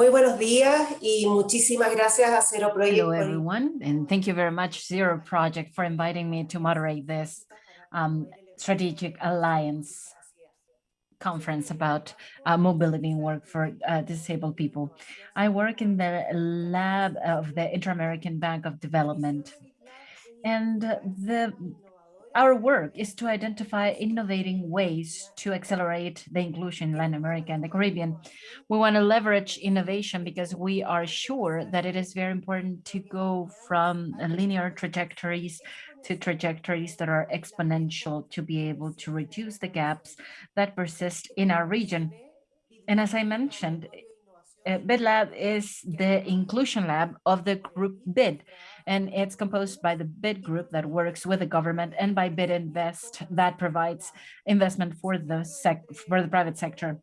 Muy buenos días y muchísimas gracias a Zero Project. Hello, everyone, and thank you very much, Zero Project, for inviting me to moderate this um, strategic alliance conference about uh, mobility and work for uh, disabled people. I work in the lab of the Inter-American Bank of Development. And the our work is to identify innovating ways to accelerate the inclusion in Latin America and the Caribbean. We want to leverage innovation because we are sure that it is very important to go from linear trajectories to trajectories that are exponential to be able to reduce the gaps that persist in our region. And as I mentioned, uh, BidLab is the inclusion lab of the group BID, and it's composed by the BID group that works with the government and by BID Invest that provides investment for the sec for the private sector.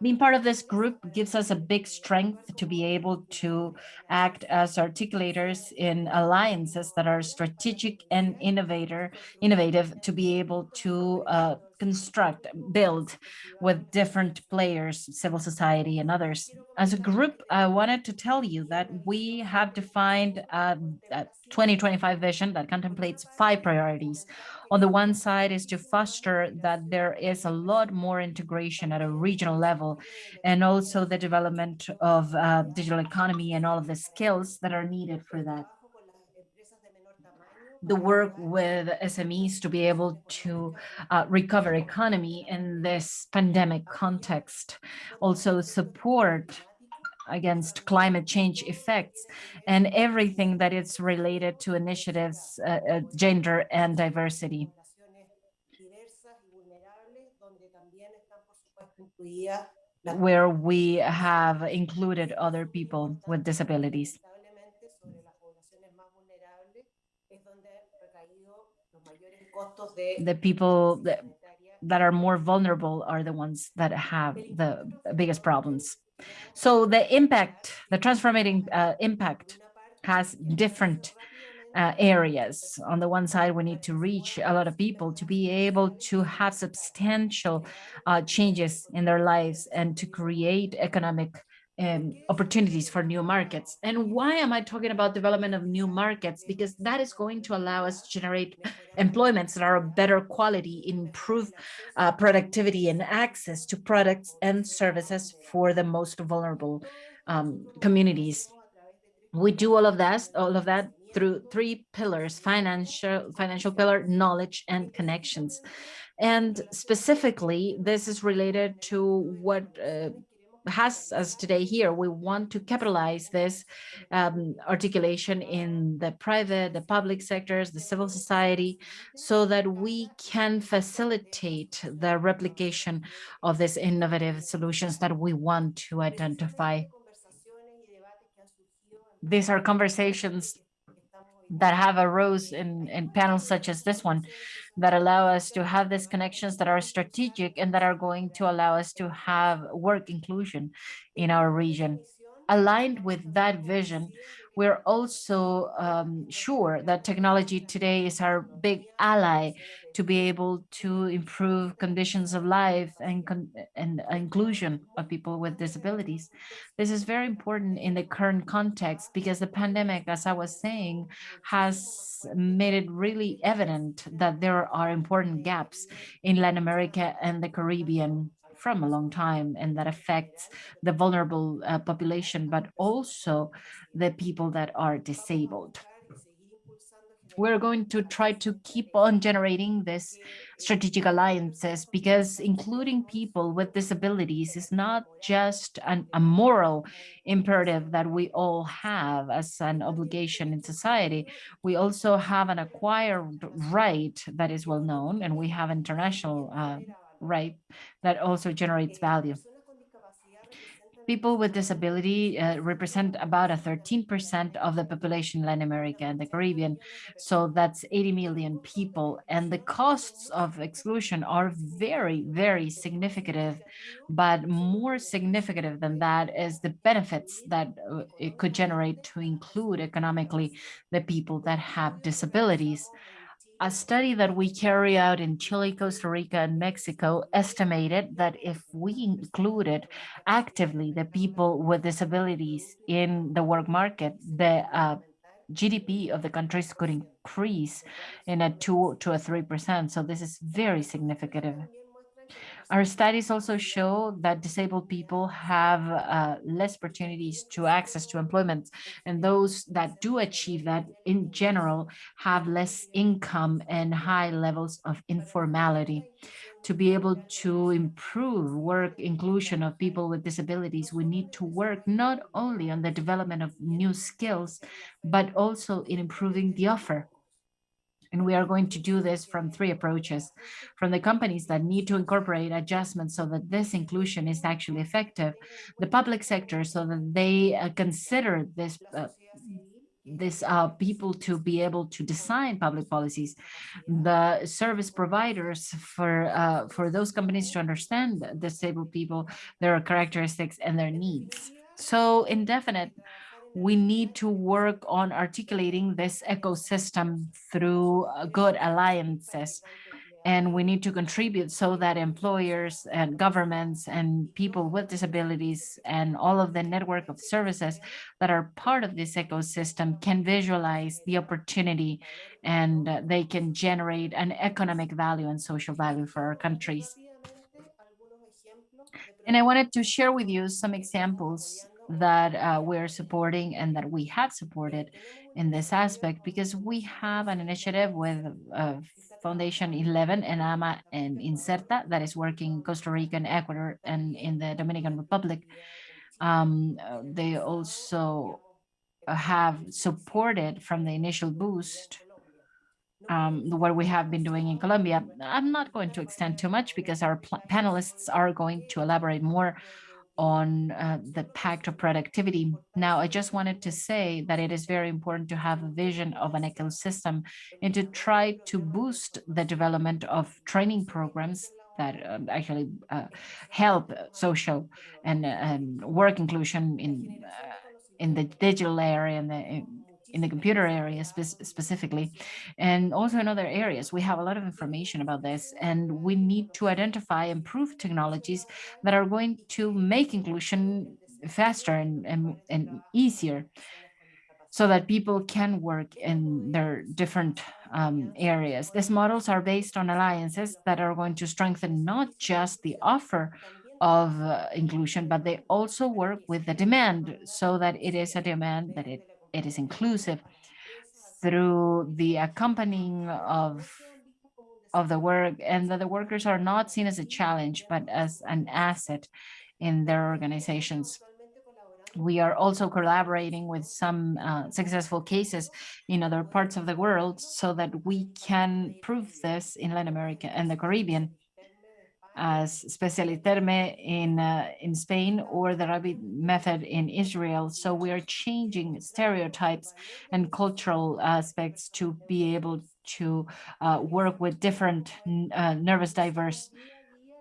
Being part of this group gives us a big strength to be able to act as articulators in alliances that are strategic and innovator, innovative to be able to uh, construct, build with different players, civil society and others. As a group, I wanted to tell you that we have defined a, a 2025 vision that contemplates five priorities. On the one side is to foster that there is a lot more integration at a regional level and also the development of uh, digital economy and all of the skills that are needed for that the work with SMEs to be able to uh, recover economy in this pandemic context, also support against climate change effects and everything that is related to initiatives, uh, uh, gender and diversity. where we have included other people with disabilities. The people that, that are more vulnerable are the ones that have the biggest problems. So the impact, the transformating uh, impact has different uh, areas. On the one side, we need to reach a lot of people to be able to have substantial uh, changes in their lives and to create economic um, opportunities for new markets. And why am I talking about development of new markets? Because that is going to allow us to generate employments that are of better quality, improve uh, productivity and access to products and services for the most vulnerable um, communities. We do all of that, all of that through three pillars, financial, financial pillar, knowledge and connections. And specifically, this is related to what uh, has us today here. We want to capitalize this um, articulation in the private, the public sectors, the civil society, so that we can facilitate the replication of these innovative solutions that we want to identify. These are conversations that have arose in, in panels such as this one that allow us to have these connections that are strategic and that are going to allow us to have work inclusion in our region. Aligned with that vision, we're also um, sure that technology today is our big ally to be able to improve conditions of life and, and inclusion of people with disabilities. This is very important in the current context because the pandemic, as I was saying, has made it really evident that there are important gaps in Latin America and the Caribbean from a long time and that affects the vulnerable uh, population, but also the people that are disabled. We're going to try to keep on generating this strategic alliances because including people with disabilities is not just an, a moral imperative that we all have as an obligation in society. We also have an acquired right that is well known and we have international uh, right that also generates value. People with disability uh, represent about a 13% of the population in Latin America and the Caribbean. So that's 80 million people. And the costs of exclusion are very, very significant. But more significant than that is the benefits that uh, it could generate to include economically the people that have disabilities a study that we carry out in Chile, Costa Rica, and Mexico estimated that if we included actively the people with disabilities in the work market, the uh, GDP of the countries could increase in a two to a three percent. So this is very significant. Our studies also show that disabled people have uh, less opportunities to access to employment and those that do achieve that in general have less income and high levels of informality. To be able to improve work inclusion of people with disabilities, we need to work not only on the development of new skills, but also in improving the offer and we are going to do this from three approaches. From the companies that need to incorporate adjustments so that this inclusion is actually effective, the public sector so that they uh, consider this uh, this uh, people to be able to design public policies, the service providers for uh, for those companies to understand disabled people, their characteristics and their needs. So indefinite we need to work on articulating this ecosystem through uh, good alliances. And we need to contribute so that employers and governments and people with disabilities and all of the network of services that are part of this ecosystem can visualize the opportunity and they can generate an economic value and social value for our countries. And I wanted to share with you some examples that uh, we're supporting and that we have supported in this aspect because we have an initiative with uh, Foundation 11 and AMA and Inserta that is working in Costa Rica and Ecuador and in the Dominican Republic. Um, they also have supported from the initial boost um, what we have been doing in Colombia. I'm not going to extend too much because our panelists are going to elaborate more on uh, the pact of productivity. Now, I just wanted to say that it is very important to have a vision of an ecosystem and to try to boost the development of training programs that um, actually uh, help social and, and work inclusion in uh, in the digital area and the in the computer area spe specifically, and also in other areas. We have a lot of information about this, and we need to identify improved technologies that are going to make inclusion faster and, and, and easier so that people can work in their different um, areas. These models are based on alliances that are going to strengthen not just the offer of uh, inclusion, but they also work with the demand so that it is a demand that it it is inclusive through the accompanying of of the work and that the workers are not seen as a challenge but as an asset in their organizations. We are also collaborating with some uh, successful cases in other parts of the world so that we can prove this in Latin America and the Caribbean as Terme in, uh, in Spain or the Rabbit method in Israel. So we are changing stereotypes and cultural aspects to be able to uh, work with different uh, nervous diverse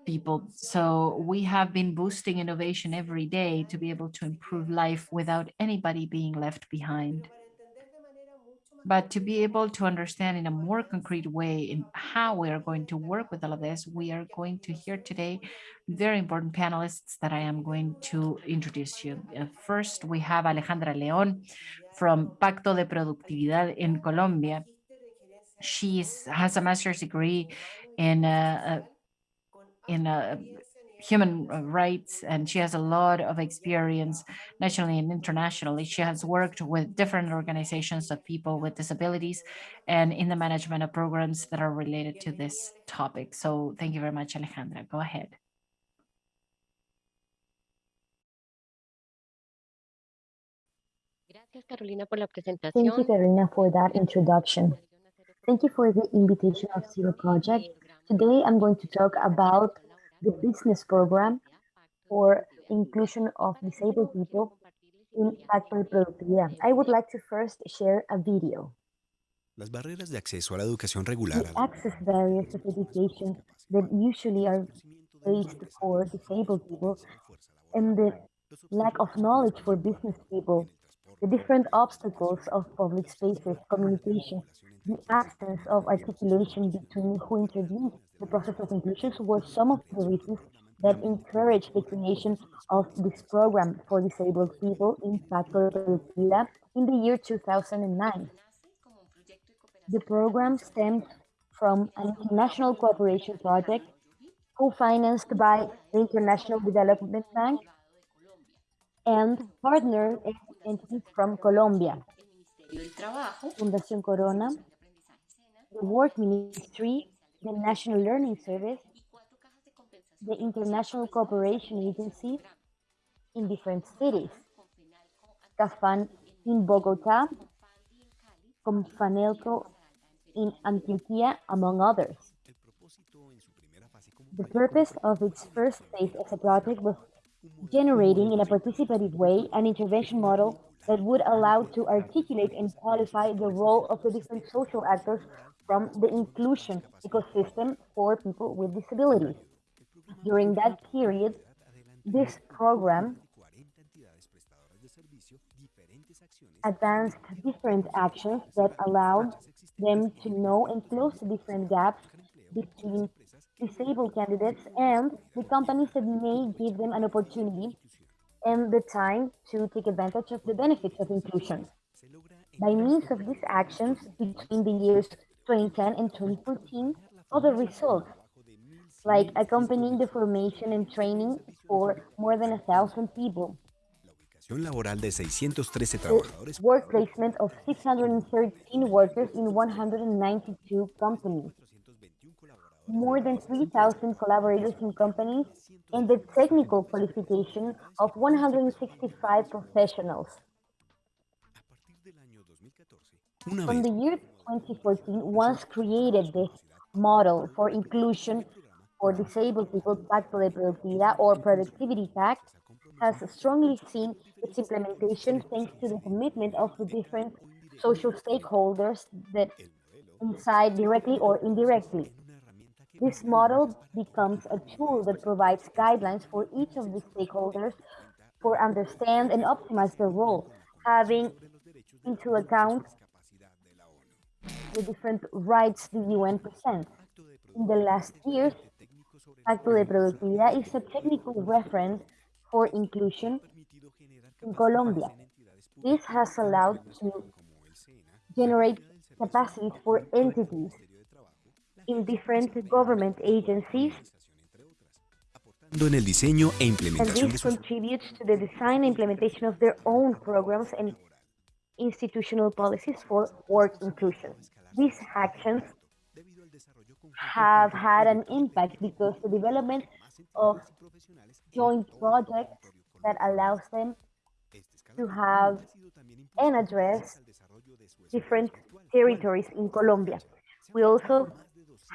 people. So we have been boosting innovation every day to be able to improve life without anybody being left behind but to be able to understand in a more concrete way in how we are going to work with all of this, we are going to hear today very important panelists that I am going to introduce you. Uh, first, we have Alejandra León from Pacto de Productividad in Colombia. She has a master's degree in uh, uh in uh, human uh, rights and she has a lot of experience nationally and internationally. She has worked with different organizations of people with disabilities and in the management of programs that are related to this topic. So thank you very much, Alejandra. Go ahead. Thank you, Carolina, for that introduction. Thank you for the invitation of Zero Project. Today, I'm going to talk about the business program for inclusion of disabled people in Pacto de Productividad. I would like to first share a video. Las barreras de acceso a la educación regular. The access barriers of education that usually are faced for disabled people and the lack of knowledge for business people the different obstacles of public spaces, communication, the absence of articulation between who introduced the process of inclusion were some of the reasons that encouraged the creation of this program for disabled people in Productividad in the year 2009. The program stemmed from an international cooperation project co-financed by the International Development Bank and partner entities from Colombia, Fundación Corona, the Work Ministry, the National Learning Service, the International Cooperation Agency in different cities, Cafam in Bogota, Comfenalco in Antioquia, among others. The purpose of its first phase as a project was generating in a participative way an intervention model that would allow to articulate and qualify the role of the different social actors from the inclusion ecosystem for people with disabilities. During that period, this program advanced different actions that allowed them to know and close the different gaps between disabled candidates and the companies that may give them an opportunity and the time to take advantage of the benefits of inclusion. By means of these actions between the years 2010 and 2014, other results, like accompanying the formation and training for more than a thousand people, laboral de 613 trabajadores. work placement of 613 workers in 192 companies, more than 3,000 collaborators in companies, and the technical qualification of 165 professionals. From the year 2014, once created this model for inclusion for disabled people, Pacto de Productividad or Productivity Pact, has strongly seen its implementation thanks to the commitment of the different social stakeholders that inside directly or indirectly. This model becomes a tool that provides guidelines for each of the stakeholders for understand and optimize their role, having into account the different rights the UN presents. In the last years, Pacto de Productividad is a technical reference for inclusion in Colombia. This has allowed to generate capacities for entities in different government agencies, en el diseño e and implementación de this contributes to the design and implementation of their own programs and institutional policies for work inclusion. These actions have had an impact because the development of joint projects that allows them to have and address different territories in Colombia. We also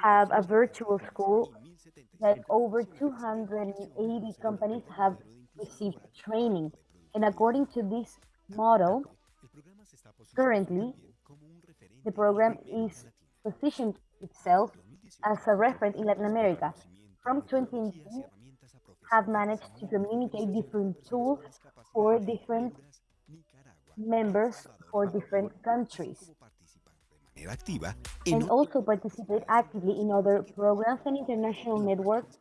have a virtual school that over 280 companies have received training. And according to this model, currently, the program is positioned itself as a reference in Latin America. From 2018, have managed to communicate different tools for different members for different countries and also participate actively in other programs and international networks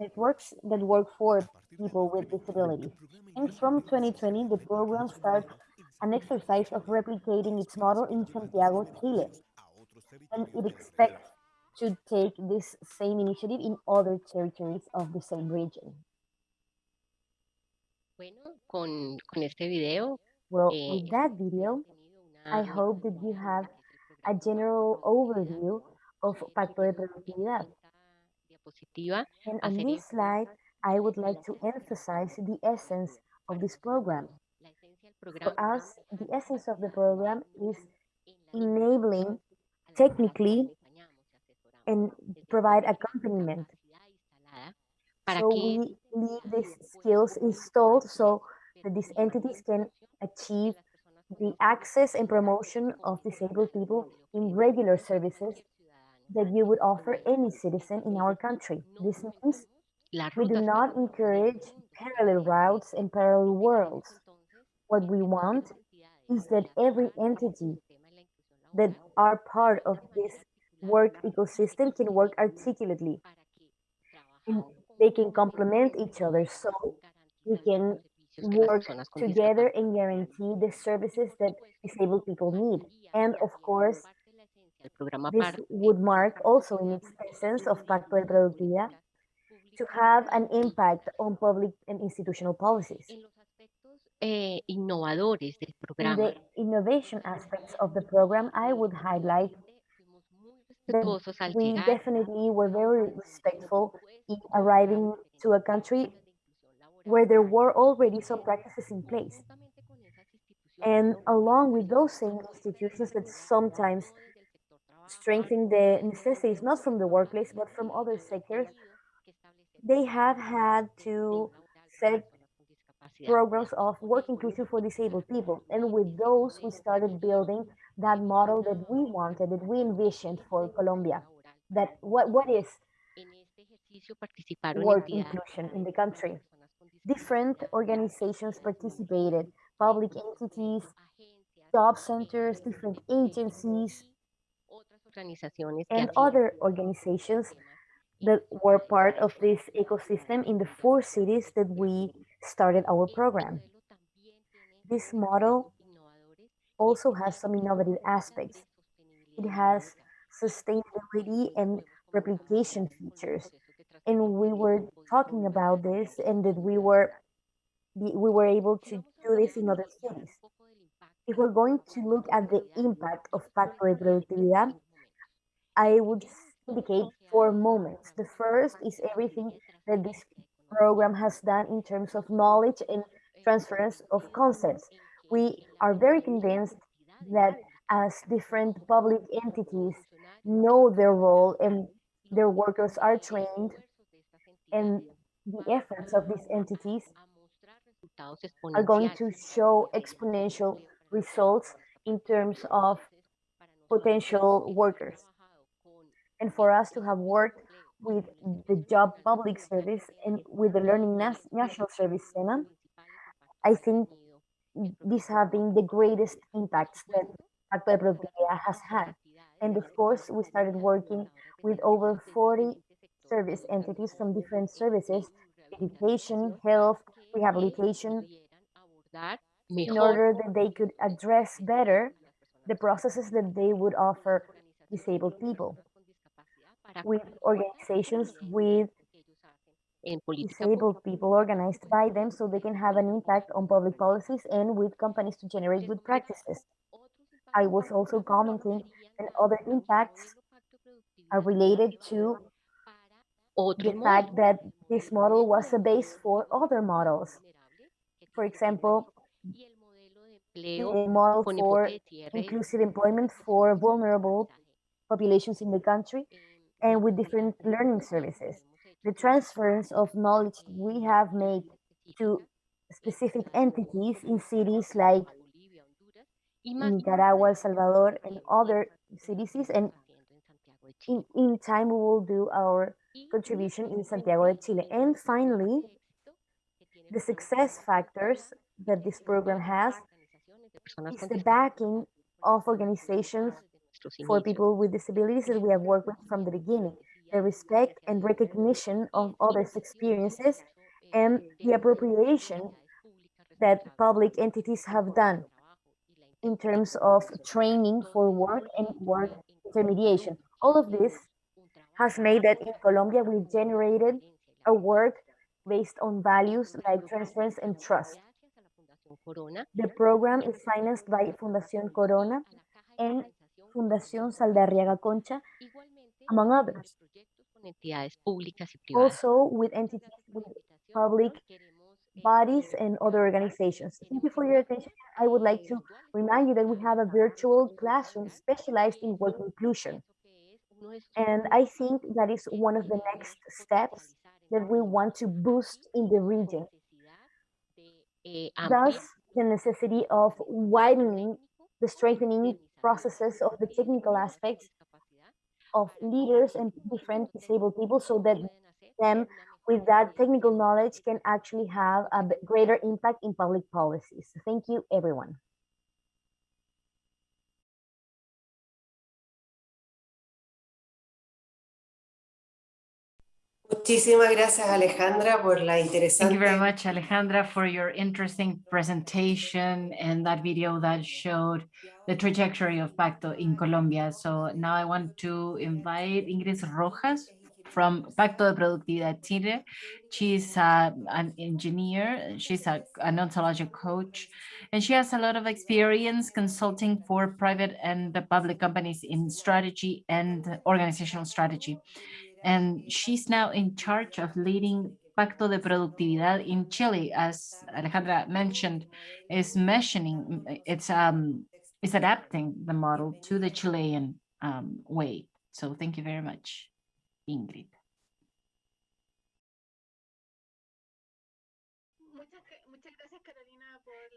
networks that work for people with disabilities. And from 2020, the program starts an exercise of replicating its model in Santiago, Chile. And it expects to take this same initiative in other territories of the same region. Bueno, con, con este video Well, Eh, with that video, I hope that you have a general overview of Pacto de Productividad. And on this slide, I would like to emphasize the essence of this program. La esencia del For us, the essence of the program is enabling technically and provide accompaniment. So we leave these skills installed so that these entities can achieve the access and promotion of disabled people in regular services that you would offer any citizen in our country. This means we do not encourage parallel routes and parallel worlds. What we want is that every entity that are part of this work ecosystem can work articulately. And they can complement each other so we can work together and guarantee the services that disabled people need. And of course, this would mark also in its essence of Pacto de Productividad to have an impact on public and institutional policies. Eh, innovadores del In the innovation aspects of the program, I would highlight that we definitely were very respectful in arriving to a country where there were already some practices in place. And along with those same institutions that sometimes strengthen the necessities, not from the workplace, but from other sectors, they have had to set programs of work inclusion for disabled people. And with those, we started building that model that we wanted, that we envisioned for Colombia. That what, what is work inclusion in the country? Different organizations participated, public entities, job centers, different agencies, and other organizations that were part of this ecosystem in the four cities that we started our program. This model also has some innovative aspects. It has sustainability and replication features. And we were talking about this and that we were we were able to do this in other cities. If we're going to look at the impact of Pacto de Productividad, I would indicate four moments. The first is everything that this program has done in terms of knowledge and transference of concepts. We are very convinced that as different public entities know their role and their workers are trained and the efforts of these entities are going to show exponential results in terms of potential workers. And for us to have worked with the job public service and with the learning Nas national service SENA, I think these have been the greatest impacts that Pacto de Productividad has had. And of course, we started working with over 40 service entities from different services, education, health, rehabilitation, in order that they could address better the processes that they would offer disabled people with organizations with disabled people organized by them so they can have an impact on public policies and with companies to generate good practices. I was also commenting that other impacts are related to the fact that this model was a base for other models. For example, the model for inclusive employment for vulnerable populations in the country and with different learning services. The transfers of knowledge we have made to specific entities in cities like Nicaragua, El Salvador, and other cities, and in, in time we will do our contribution in Santiago de Chile. And finally, the success factors that this program has is the backing of organizations for people with disabilities that we have worked with from the beginning, the respect and recognition of others' experiences, and the appropriation that public entities have done in terms of training for work and work intermediation. All of this has made that in Colombia we've generated a work based on values like transparency and trust. The program is financed by Fundación Corona and Fundación Saldarriaga Concha, among others. Also with entities with public bodies and other organizations. Thank you for your attention. I would like to remind you that we have a virtual classroom specialized in work inclusion. And I think that is one of the next steps that we want to boost in the region. Thus, the necessity of widening the strengthening processes of the technical aspects of leaders and different disabled people so that them with that technical knowledge can actually have a greater impact in public policies. Thank you, everyone. Muchísimas gracias Alejandra por la Thank you very much, Alejandra, for your interesting presentation and that video that showed the trajectory of Pacto in Colombia. So now I want to invite Ingrid Rojas from Pacto de Productividad Chile. She's uh, an engineer, she's a, an ontological coach, and she has a lot of experience consulting for private and public companies in strategy and organizational strategy and she's now in charge of leading Pacto de Productividad in Chile, as Alejandra mentioned, is mentioning it's um is adapting the model to the Chilean um, way. So thank you very much, Ingrid.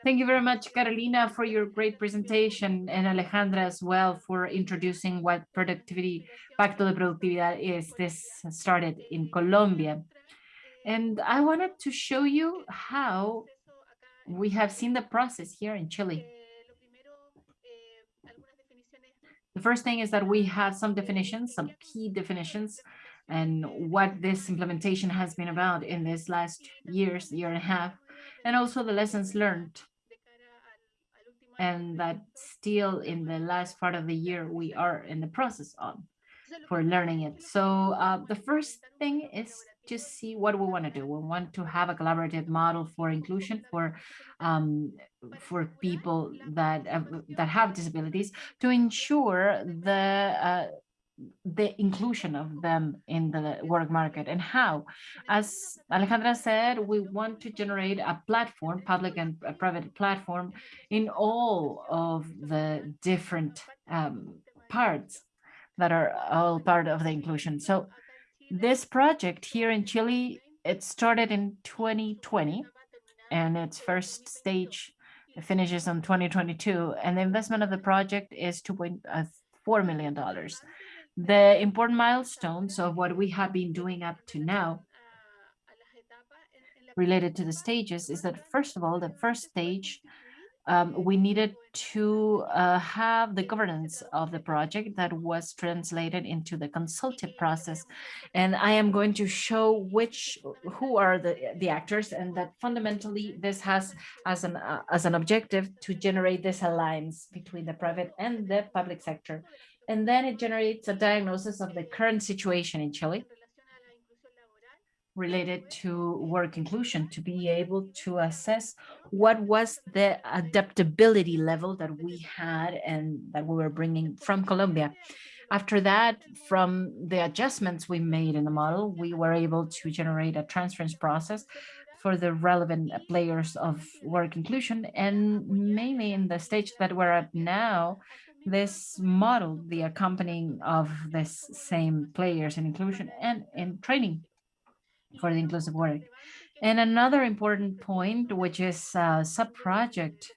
Thank you very much, Carolina, for your great presentation, and Alejandra as well for introducing what productivity, Pacto de Productividad is. This started in Colombia. And I wanted to show you how we have seen the process here in Chile. The first thing is that we have some definitions, some key definitions, and what this implementation has been about in this last years, year and a half, and also the lessons learned. And that still in the last part of the year, we are in the process of for learning it. So uh, the first thing is to see what we want to do. We want to have a collaborative model for inclusion for um, for people that uh, that have disabilities to ensure the uh, the inclusion of them in the work market and how as alejandra said we want to generate a platform public and private platform in all of the different um, parts that are all part of the inclusion. So this project here in chile it started in 2020 and its first stage finishes on 2022 and the investment of the project is 2.4 million dollars the important milestones of what we have been doing up to now related to the stages is that first of all, the first stage, um, we needed to uh, have the governance of the project that was translated into the consultative process. And I am going to show which, who are the, the actors and that fundamentally this has as an, uh, as an objective to generate this alliance between the private and the public sector and then it generates a diagnosis of the current situation in Chile related to work inclusion to be able to assess what was the adaptability level that we had and that we were bringing from Colombia. After that, from the adjustments we made in the model, we were able to generate a transference process for the relevant players of work inclusion and mainly in the stage that we're at now, this model, the accompanying of this same players in inclusion and in training for the inclusive work. And another important point, which is a sub-project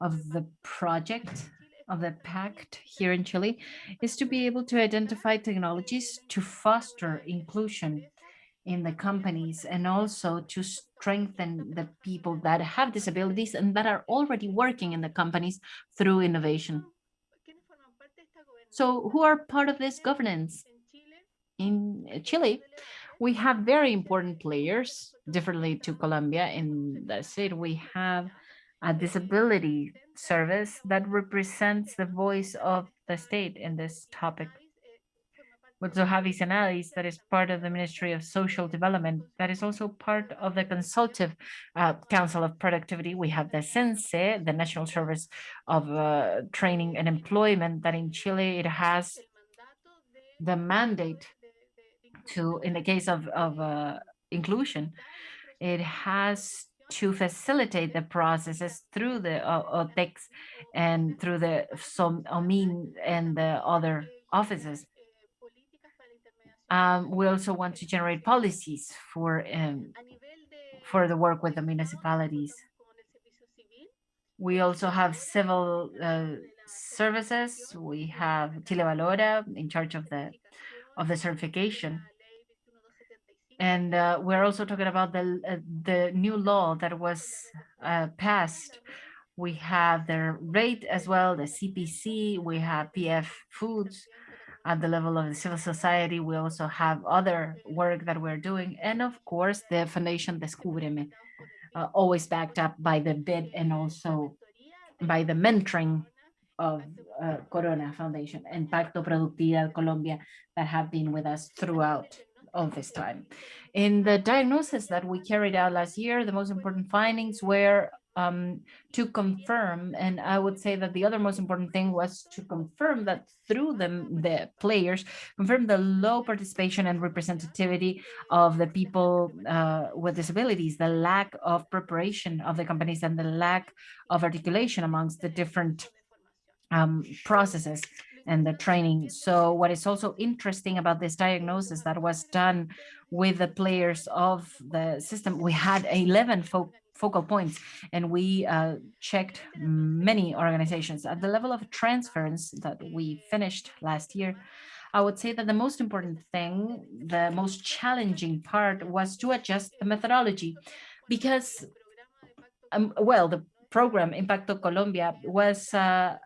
of the project of the pact here in Chile, is to be able to identify technologies to foster inclusion in the companies and also to strengthen the people that have disabilities and that are already working in the companies through innovation. So who are part of this governance? In Chile, we have very important players, differently to Colombia. In the state, we have a disability service that represents the voice of the state in this topic. We also have SENADIS, that is part of the Ministry of Social Development, that is also part of the Consultative uh, Council of Productivity. We have the SENCE, the National Service of uh, Training and Employment, that in Chile it has the mandate to, in the case of, of uh, inclusion, it has to facilitate the processes through the uh, OTEX and through the OMIN and the other offices. Um, we also want to generate policies for um, for the work with the municipalities. We also have civil uh, services. We have Chile Valora in charge of the of the certification. And uh, we're also talking about the uh, the new law that was uh, passed. We have the rate as well, the CPC. We have PF Foods at the level of the civil society. We also have other work that we're doing. And of course, the Foundation Descúbreme, uh, always backed up by the bid and also by the mentoring of uh, Corona Foundation and Pacto Productividad Colombia that have been with us throughout all this time. In the diagnosis that we carried out last year, the most important findings were um, to confirm, and I would say that the other most important thing was to confirm that through them, the players, confirm the low participation and representativity of the people uh, with disabilities, the lack of preparation of the companies and the lack of articulation amongst the different um, processes and the training. So what is also interesting about this diagnosis that was done with the players of the system, we had 11 fo focal points and we uh, checked many organizations at the level of transference that we finished last year. I would say that the most important thing, the most challenging part was to adjust the methodology because, um, well, the program Impacto Colombia was uh,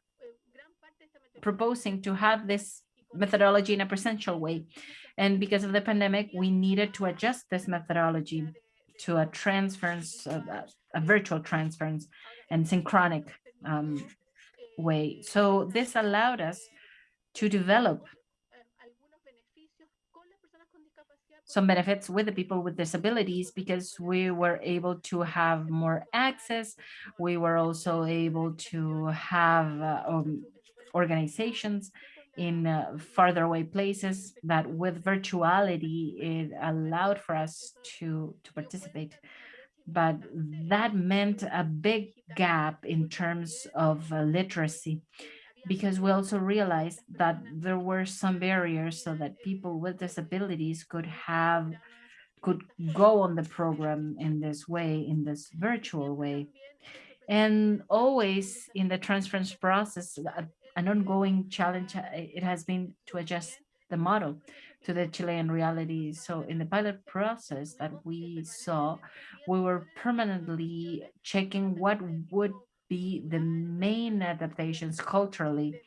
proposing to have this methodology in a presential way. And because of the pandemic, we needed to adjust this methodology to a transference, a, a virtual transference and synchronic um, way. So this allowed us to develop some benefits with the people with disabilities because we were able to have more access. We were also able to have uh, um, organizations in uh, farther away places that with virtuality, it allowed for us to, to participate. But that meant a big gap in terms of uh, literacy because we also realized that there were some barriers so that people with disabilities could have could go on the program in this way, in this virtual way. And always in the transference process, an ongoing challenge uh, it has been to adjust the model to the Chilean reality. So in the pilot process that we saw, we were permanently checking what would be the main adaptations culturally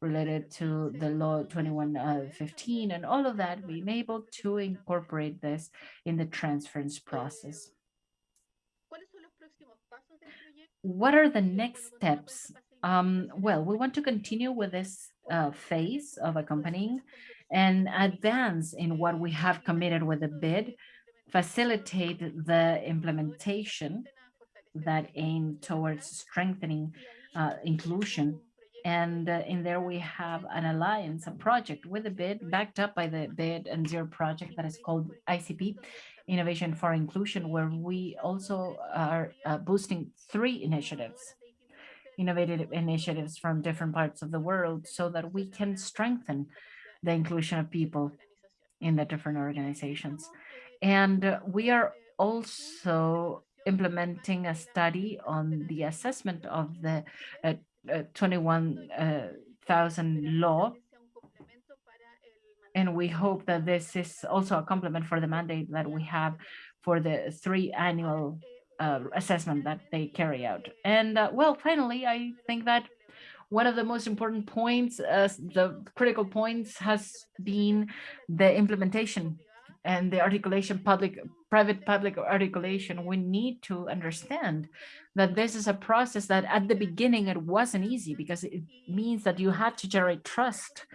related to the law 2115 uh, and all of that, being able to incorporate this in the transference process. What are the next steps um, well, we want to continue with this uh, phase of accompanying and advance in what we have committed with the bid, facilitate the implementation that aim towards strengthening uh, inclusion. And uh, in there we have an alliance, a project with a bid backed up by the bid and zero project that is called ICP, Innovation for Inclusion, where we also are uh, boosting three initiatives innovative initiatives from different parts of the world so that we can strengthen the inclusion of people in the different organizations. And uh, we are also implementing a study on the assessment of the uh, uh, 21,000 law. And we hope that this is also a complement for the mandate that we have for the three annual uh, assessment that they carry out. And uh, well, finally, I think that one of the most important points, uh, the critical points has been the implementation and the articulation public private public articulation we need to understand that this is a process that at the beginning it wasn't easy because it means that you had to generate trust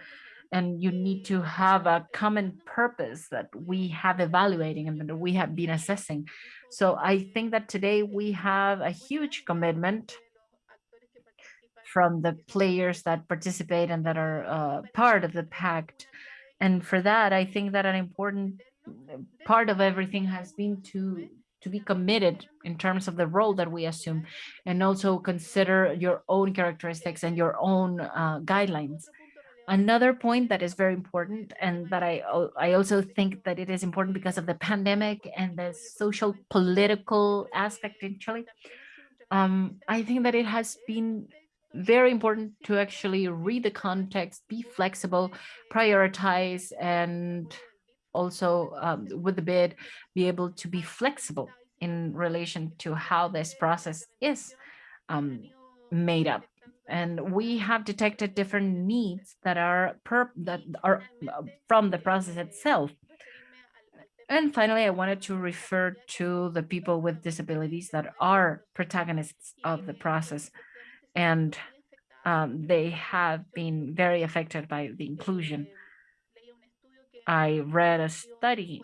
and you need to have a common purpose that we have evaluating and that we have been assessing. So I think that today we have a huge commitment from the players that participate and that are uh, part of the pact. And for that, I think that an important part of everything has been to to be committed in terms of the role that we assume and also consider your own characteristics and your own uh, guidelines Another point that is very important and that I, I also think that it is important because of the pandemic and the social political aspect in Chile. Um, I think that it has been very important to actually read the context, be flexible, prioritize, and also um, with the bid, be able to be flexible in relation to how this process is um, made up and we have detected different needs that are per that are uh, from the process itself. And finally, I wanted to refer to the people with disabilities that are protagonists of the process. And um, they have been very affected by the inclusion. I read a study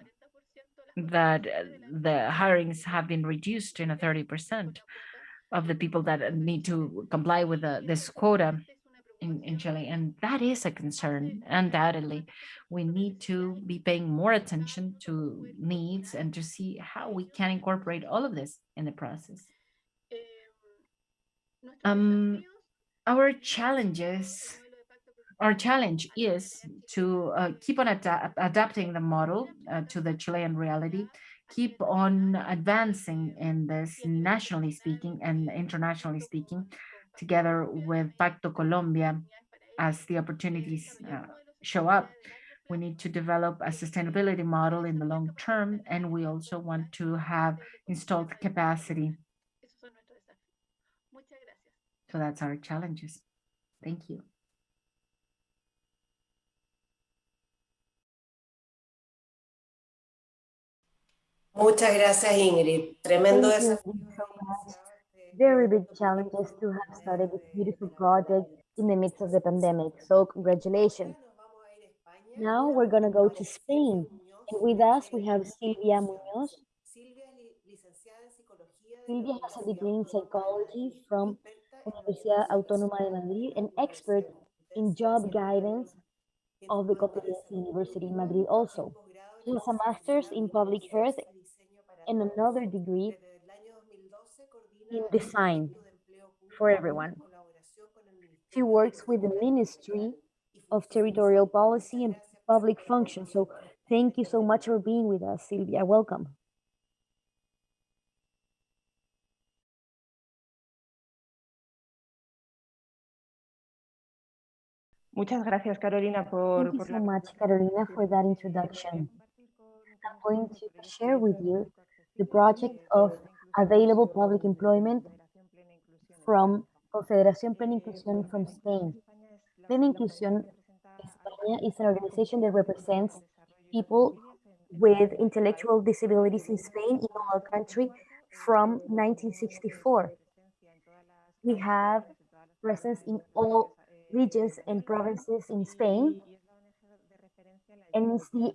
that uh, the hirings have been reduced in a 30% of the people that need to comply with the, this quota in, in Chile. And that is a concern, undoubtedly. We need to be paying more attention to needs and to see how we can incorporate all of this in the process. Um, our challenges, our challenge is to uh, keep on ad adapting the model uh, to the Chilean reality, keep on advancing in this nationally speaking and internationally speaking, together with Pacto Colombia as the opportunities uh, show up. We need to develop a sustainability model in the long term, and we also want to have installed capacity. So that's our challenges. Thank you. Muchas gracias, Ingrid. Tremendo Thank you desafío. so. Very big challenges to have started this beautiful project in the midst of the pandemic. So congratulations. Now we're going to go to Spain. And with us, we have Silvia Muñoz. Silvia has a degree in psychology from Universidad Autónoma de Madrid, an expert in job guidance of the Complutense University in Madrid also. She has a master's in public health and another degree in design for everyone. She works with the Ministry of Territorial Policy and Public Function. So thank you so much for being with us, Silvia. Welcome. Muchas gracias, Carolina, por, Thank you so much, Carolina, for that introduction. I'm going to share with you the project of available public employment from Confederación Plena Inclusión from Spain. Plena Inclusión España is an organization that represents people with intellectual disabilities in Spain, in our country, from 1964. We have presence in all regions and provinces in Spain, and it's the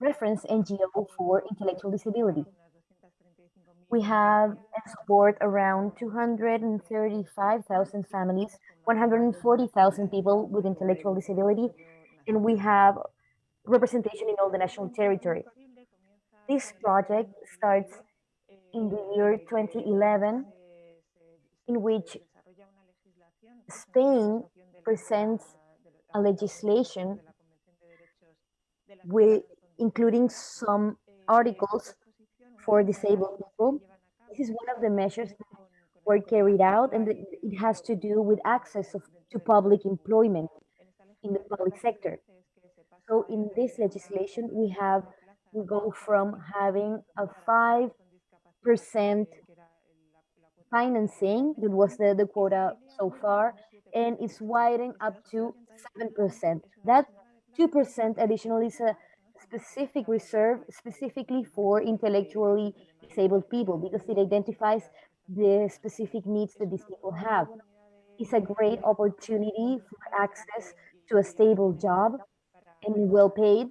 reference NGO for intellectual disability. We have and support around 235,000 families, 140,000 people with intellectual disability, and we have representation in all the national territory. This project starts in the year 2011, in which Spain presents a legislation with including some articles for disabled people. This is one of the measures that were carried out and it has to do with access of, to public employment in the public sector. So in this legislation, we have, we go from having a 5% financing, that was the, the quota so far, and it's widening up to 7%. That 2% additional is a specific reserve specifically for intellectually disabled people because it identifies the specific needs that these people have. It's a great opportunity for access to a stable job and well paid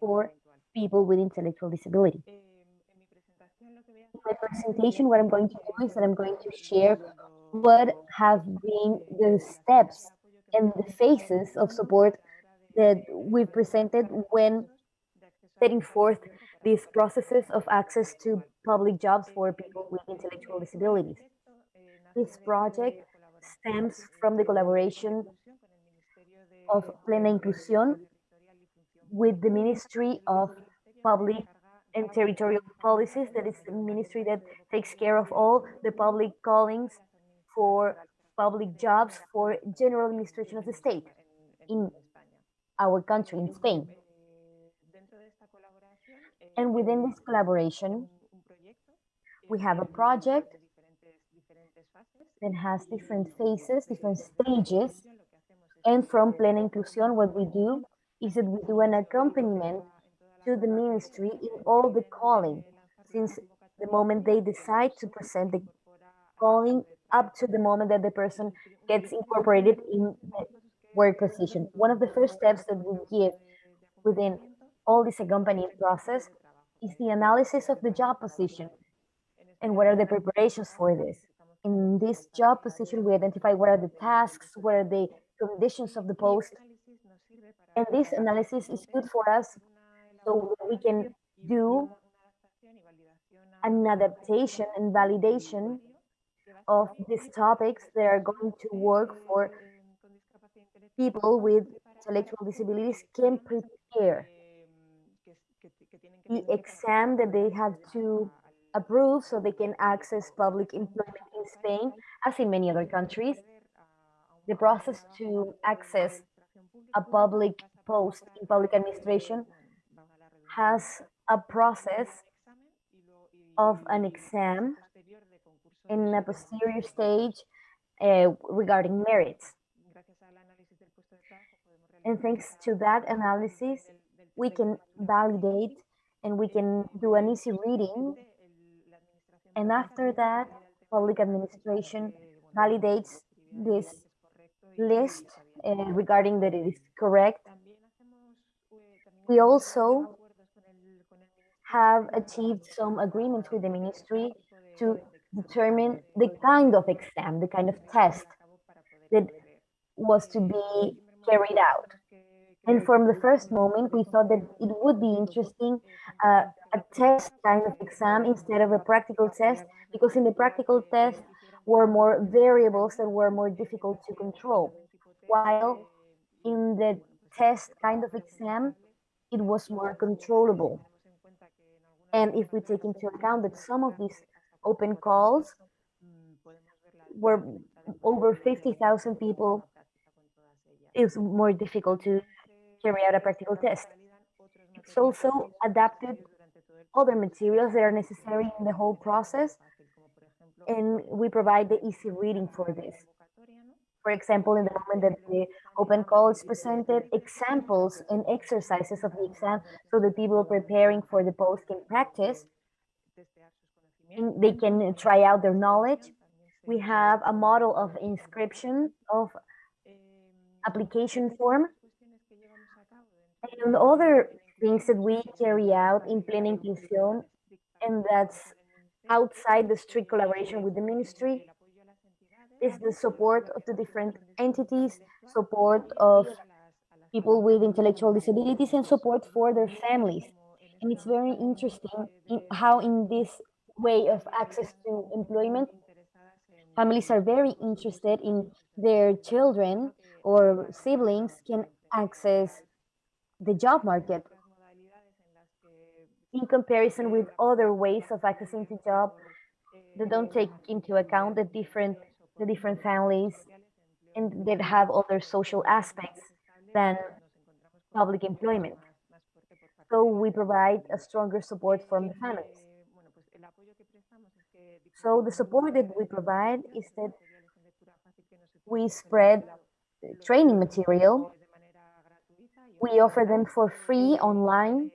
for people with intellectual disability. In my presentation, what I'm going to do is that I'm going to share what have been the steps and the phases of support that we presented when setting forth these processes of access to public jobs for people with intellectual disabilities. This project stems from the collaboration of Plena Inclusión with the Ministry of Public and Territorial Policies, that is the ministry that takes care of all the public callings for public jobs for general administration of the state in our country, in Spain. And within this collaboration, we have a project that has different phases, different stages. And from Plena Inclusión, what we do is that we do an accompaniment to the ministry in all the calling, since the moment they decide to present the calling up to the moment that the person gets incorporated in the work position. One of the first steps that we give within all this accompanying process is the analysis of the job position and what are the preparations for this. In this job position, we identify what are the tasks, what are the conditions of the post. And this analysis is good for us so we can do an adaptation and validation of these topics that are going to work for people with intellectual disabilities can prepare the exam that they have to approve so they can access public employment in Spain, as in many other countries. The process to access a public post in public administration has a process of an exam in a posterior stage uh, regarding merits. And thanks to that analysis, we can validate and we can do an easy reading. And after that, public administration validates this list uh, regarding that it is correct. We also have achieved some agreements with the ministry to determine the kind of exam, the kind of test that was to be carried out. And from the first moment, we thought that it would be interesting uh, a test kind of exam instead of a practical test, because in the practical test were more variables that were more difficult to control. While in the test kind of exam, it was more controllable. And if we take into account that some of these open calls were over 50,000 people, it's more difficult to carry out a practical test. It's also adapted other materials that are necessary in the whole process, and we provide the easy reading for this. For example, in the moment that the open call is presented, examples and exercises of the exam so the people preparing for the post can practice and they can try out their knowledge. We have a model of inscription of application form and other things that we carry out in Plena Inclusión, and that's outside the strict collaboration with the ministry, is the support of the different entities, support of people with intellectual disabilities, and support for their families. And it's very interesting in how in this way of access to employment, families are very interested in their children or siblings can access the job market in comparison with other ways of accessing the job that don't take into account the different the different families and that have other social aspects than public employment. So we provide a stronger support from the families. So the support that we provide is that we spread training material we offer them for free online.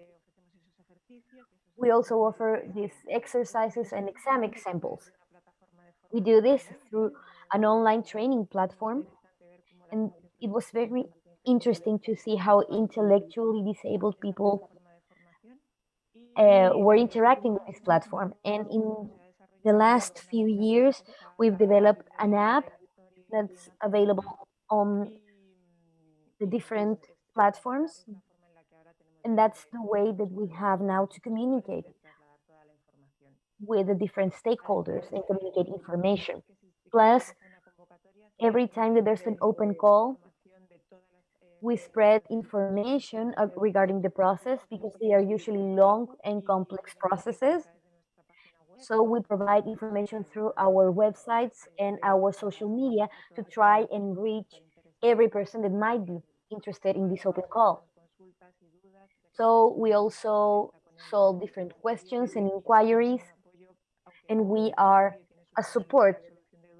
We also offer these exercises and exam examples. We do this through an online training platform. And it was very interesting to see how intellectually disabled people uh, were interacting with this platform. And in the last few years, we've developed an app that's available on the different platforms. And that's the way that we have now to communicate with the different stakeholders and communicate information. Plus, every time that there's an open call, we spread information uh, regarding the process because they are usually long and complex processes. So we provide information through our websites and our social media to try and reach every person that might be interested in this open call. So we also solve different questions and inquiries, and we are a support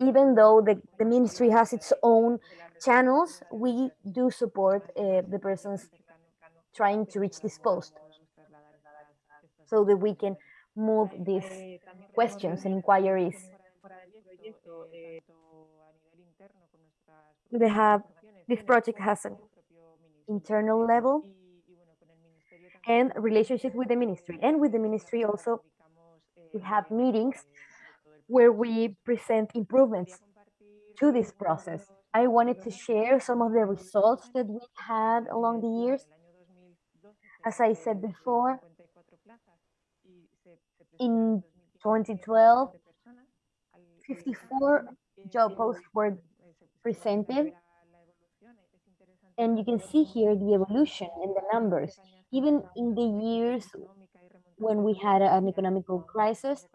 even though the, the ministry has its own channels, we do support uh, the persons trying to reach this post so that we can move these questions and inquiries. They have, this project has an internal level and relationship with the ministry. And with the ministry also, we have meetings where we present improvements to this process. I wanted to share some of the results that we had along the years. As I said before, in 2012, 54 job posts were presented. And you can see here the evolution in the numbers. Even in the years when we had an economical crisis,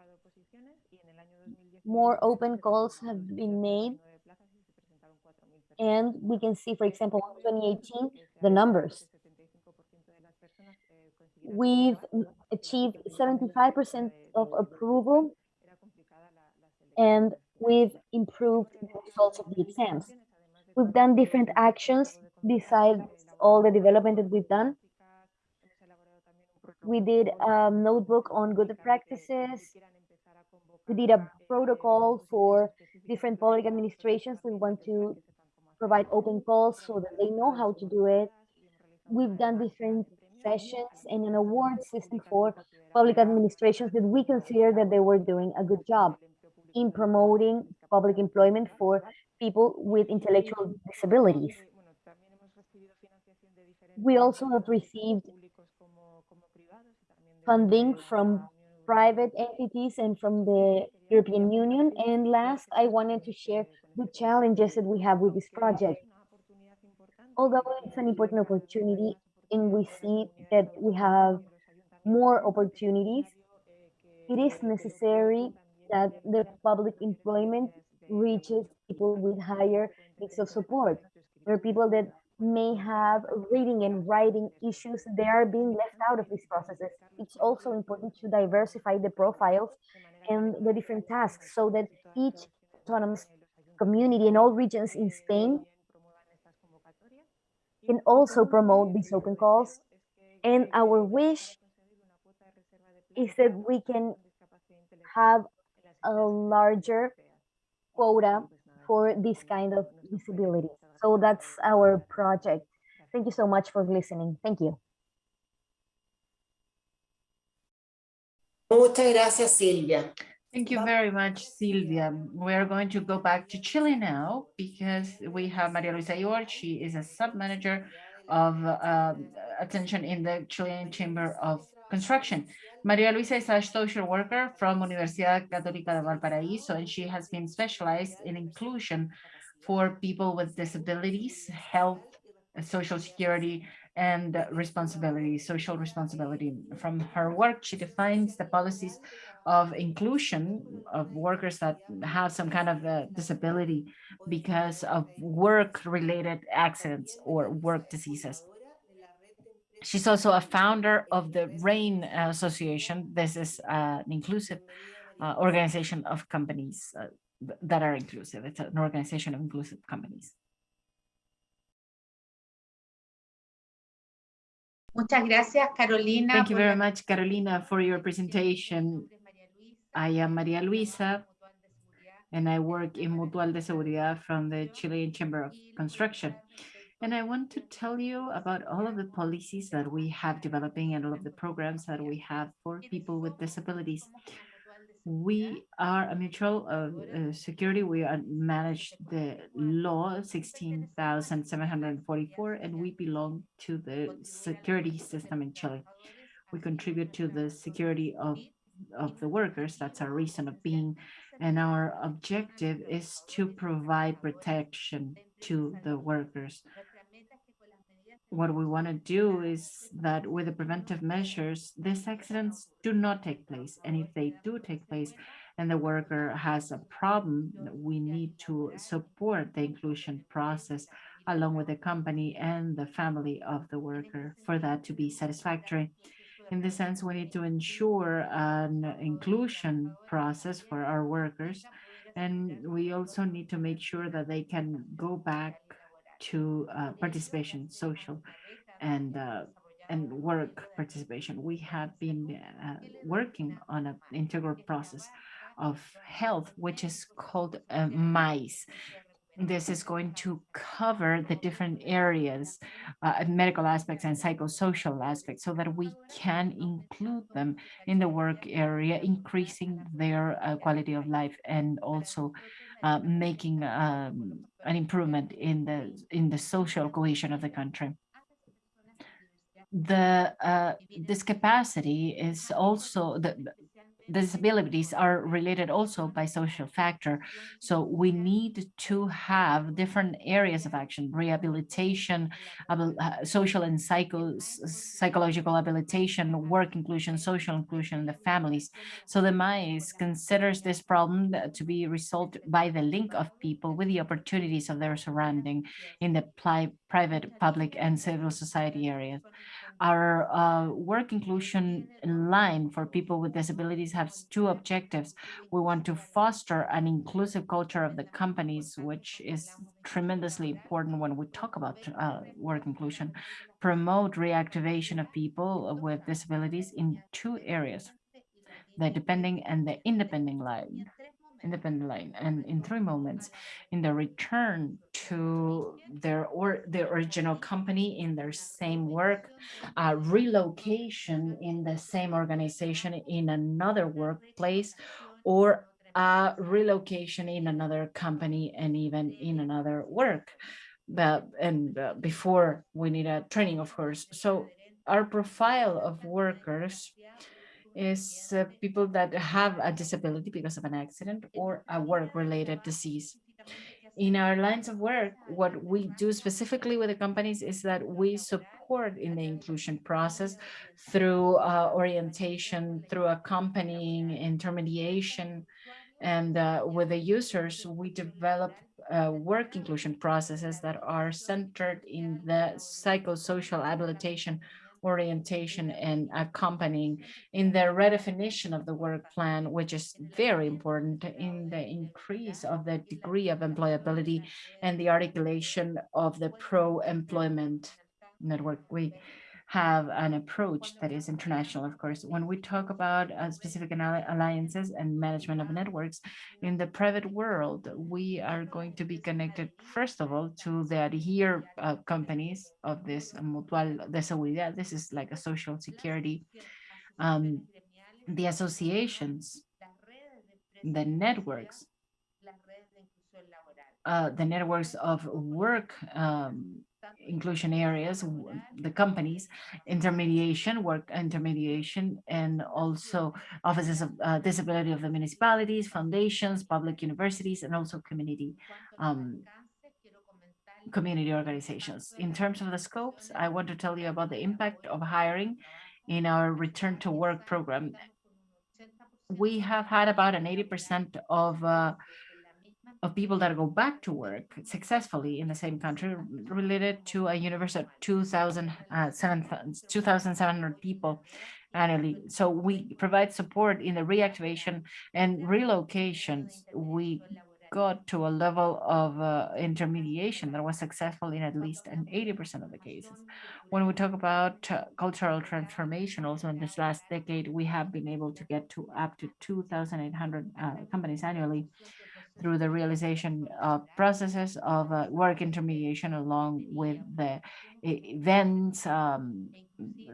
more open calls have been made. And we can see, for example, in 2018, the numbers. We've achieved 75% of approval and we've improved the results of the exams. We've done different actions besides all the development that we've done. We did a notebook on good practices. We did a protocol for different public administrations. We want to provide open calls so that they know how to do it. We've done different sessions and an award system for public administrations that we consider that they were doing a good job in promoting public employment for people with intellectual disabilities. We also have received funding from private entities and from the European Union. And last, I wanted to share the challenges that we have with this project. Although it's an important opportunity and we see that we have more opportunities, it is necessary that the public employment reaches people with higher needs of support. There are people that may have reading and writing issues. They are being left out of these processes. It's also important to diversify the profiles and the different tasks so that each autonomous community in all regions in Spain can also promote these open calls. And our wish is that we can have a larger quota for this kind of disability. So that's our project. Thank you so much for listening. Thank you. Muchas gracias, Silvia. Thank you very much, Silvia. We are going to go back to Chile now because we have Maria Luisa Ior. She is a sub-manager of uh, attention in the Chilean Chamber of Construction. Maria Luisa is a social worker from Universidad Católica de Valparaíso, and she has been specialized in inclusion for people with disabilities, health, social security, and responsibility, social responsibility. From her work, she defines the policies of inclusion of workers that have some kind of disability because of work-related accidents or work diseases. She's also a founder of the ReIN Association. This is uh, an inclusive uh, organization of companies uh, that are inclusive. It's an organization of inclusive companies. Muchas gracias, Carolina. Thank you very much, Carolina, for your presentation. I am Maria Luisa, and I work in Mutual de Seguridad from the Chilean Chamber of Construction. And I want to tell you about all of the policies that we have developing and all of the programs that we have for people with disabilities. We are a mutual of uh, security. We are manage the law 16,744, and we belong to the security system in Chile. We contribute to the security of, of the workers. That's our reason of being. And our objective is to provide protection to the workers what we want to do is that with the preventive measures, these accidents do not take place. And if they do take place and the worker has a problem, we need to support the inclusion process along with the company and the family of the worker for that to be satisfactory. In this sense, we need to ensure an inclusion process for our workers And we also need to make sure that they can go back to uh, participation, social and uh, and work participation. We have been uh, working on an integral process of health, which is called uh, MICE. This is going to cover the different areas, uh, medical aspects and psychosocial aspects so that we can include them in the work area, increasing their uh, quality of life and also uh, making um, an improvement in the in the social cohesion of the country. The uh, this capacity is also the disabilities are related also by social factor. So we need to have different areas of action, rehabilitation, uh, social and psycho psychological habilitation, work inclusion, social inclusion, the families. So the MICE considers this problem to be resolved by the link of people with the opportunities of their surrounding in the private, public, and civil society areas. Our uh, work inclusion line for people with disabilities has two objectives. We want to foster an inclusive culture of the companies, which is tremendously important when we talk about uh, work inclusion, promote reactivation of people with disabilities in two areas, the depending and the independent line independent line and in three moments in the return to their or the original company in their same work uh, relocation in the same organization in another workplace or a relocation in another company and even in another work. But and uh, before we need a training of course. So our profile of workers is uh, people that have a disability because of an accident or a work-related disease. In our lines of work, what we do specifically with the companies is that we support in the inclusion process through uh, orientation, through accompanying, intermediation, and uh, with the users, we develop uh, work inclusion processes that are centered in the psychosocial habilitation orientation and accompanying in the redefinition of the work plan, which is very important in the increase of the degree of employability and the articulation of the pro-employment network. We have an approach that is international, of course. When we talk about uh, specific alliances and management of networks in the private world, we are going to be connected, first of all, to the adhere uh, companies of this Mutual de Seguridad. This is like a social security. Um, the associations, the networks, uh, the networks of work um, inclusion areas, the companies, intermediation, work intermediation, and also offices of uh, disability of the municipalities, foundations, public universities, and also community um, community organizations. In terms of the scopes, I want to tell you about the impact of hiring in our return to work program. We have had about an 80% of uh, of people that go back to work successfully in the same country related to a universe of 2,700 uh, people annually. So we provide support in the reactivation and relocations. We got to a level of uh, intermediation that was successful in at least an 80% of the cases. When we talk about uh, cultural transformation, also in this last decade, we have been able to get to up to 2,800 uh, companies annually through the realization of processes of uh, work intermediation along with the events, um,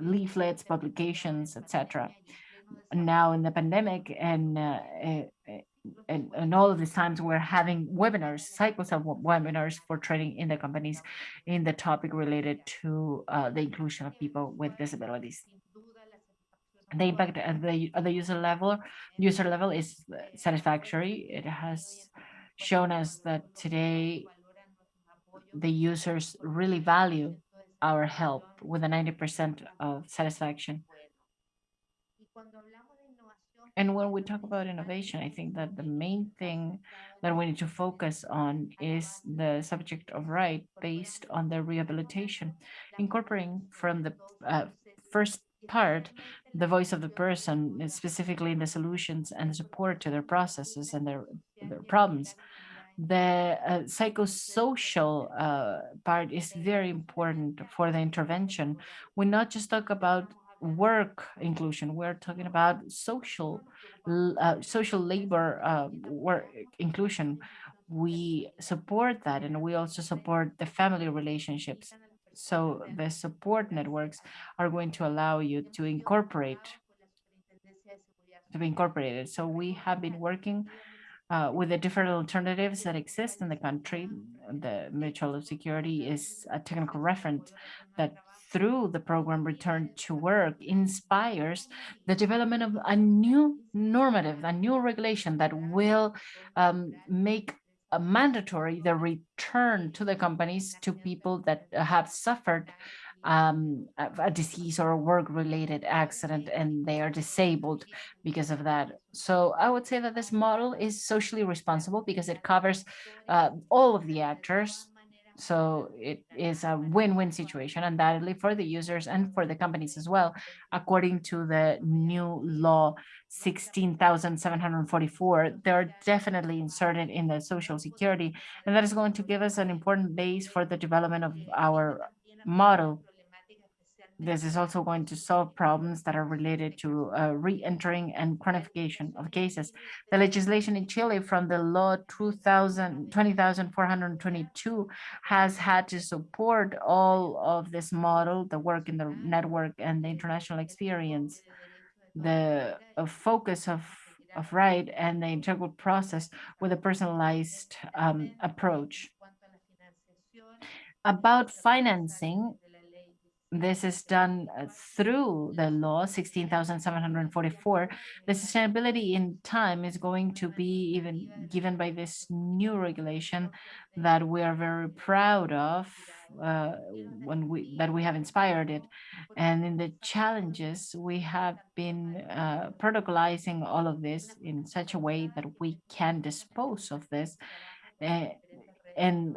leaflets, publications, etc. Now in the pandemic and, uh, and, and all of these times we're having webinars, cycles of webinars for training in the companies in the topic related to uh, the inclusion of people with disabilities the impact at the, at the user level user level is satisfactory. It has shown us that today the users really value our help with a 90% of satisfaction. And when we talk about innovation, I think that the main thing that we need to focus on is the subject of right based on the rehabilitation, incorporating from the uh, first part the voice of the person, specifically in the solutions and support to their processes and their their problems. The uh, psychosocial uh, part is very important for the intervention. We not just talk about work inclusion, we're talking about social uh, social labor uh, work inclusion. We support that and we also support the family relationships. So the support networks are going to allow you to incorporate to be incorporated. So we have been working uh, with the different alternatives that exist in the country. The mutual security is a technical reference that through the program Return to Work inspires the development of a new normative, a new regulation that will um, make mandatory the return to the companies to people that have suffered um, a disease or a work-related accident and they are disabled because of that. So I would say that this model is socially responsible because it covers uh, all of the actors. So it is a win-win situation undoubtedly for the users and for the companies as well, according to the new law 16,744. They're definitely inserted in the social security, and that is going to give us an important base for the development of our model this is also going to solve problems that are related to uh, re-entering and chronification of cases. The legislation in Chile from the law 20,422 has had to support all of this model, the work in the network and the international experience, the uh, focus of of right and the integral process with a personalized um, approach. About financing, this is done uh, through the law 16,744. The sustainability in time is going to be even given by this new regulation that we are very proud of uh, when we that we have inspired it. And in the challenges, we have been uh, protocolizing all of this in such a way that we can dispose of this uh, and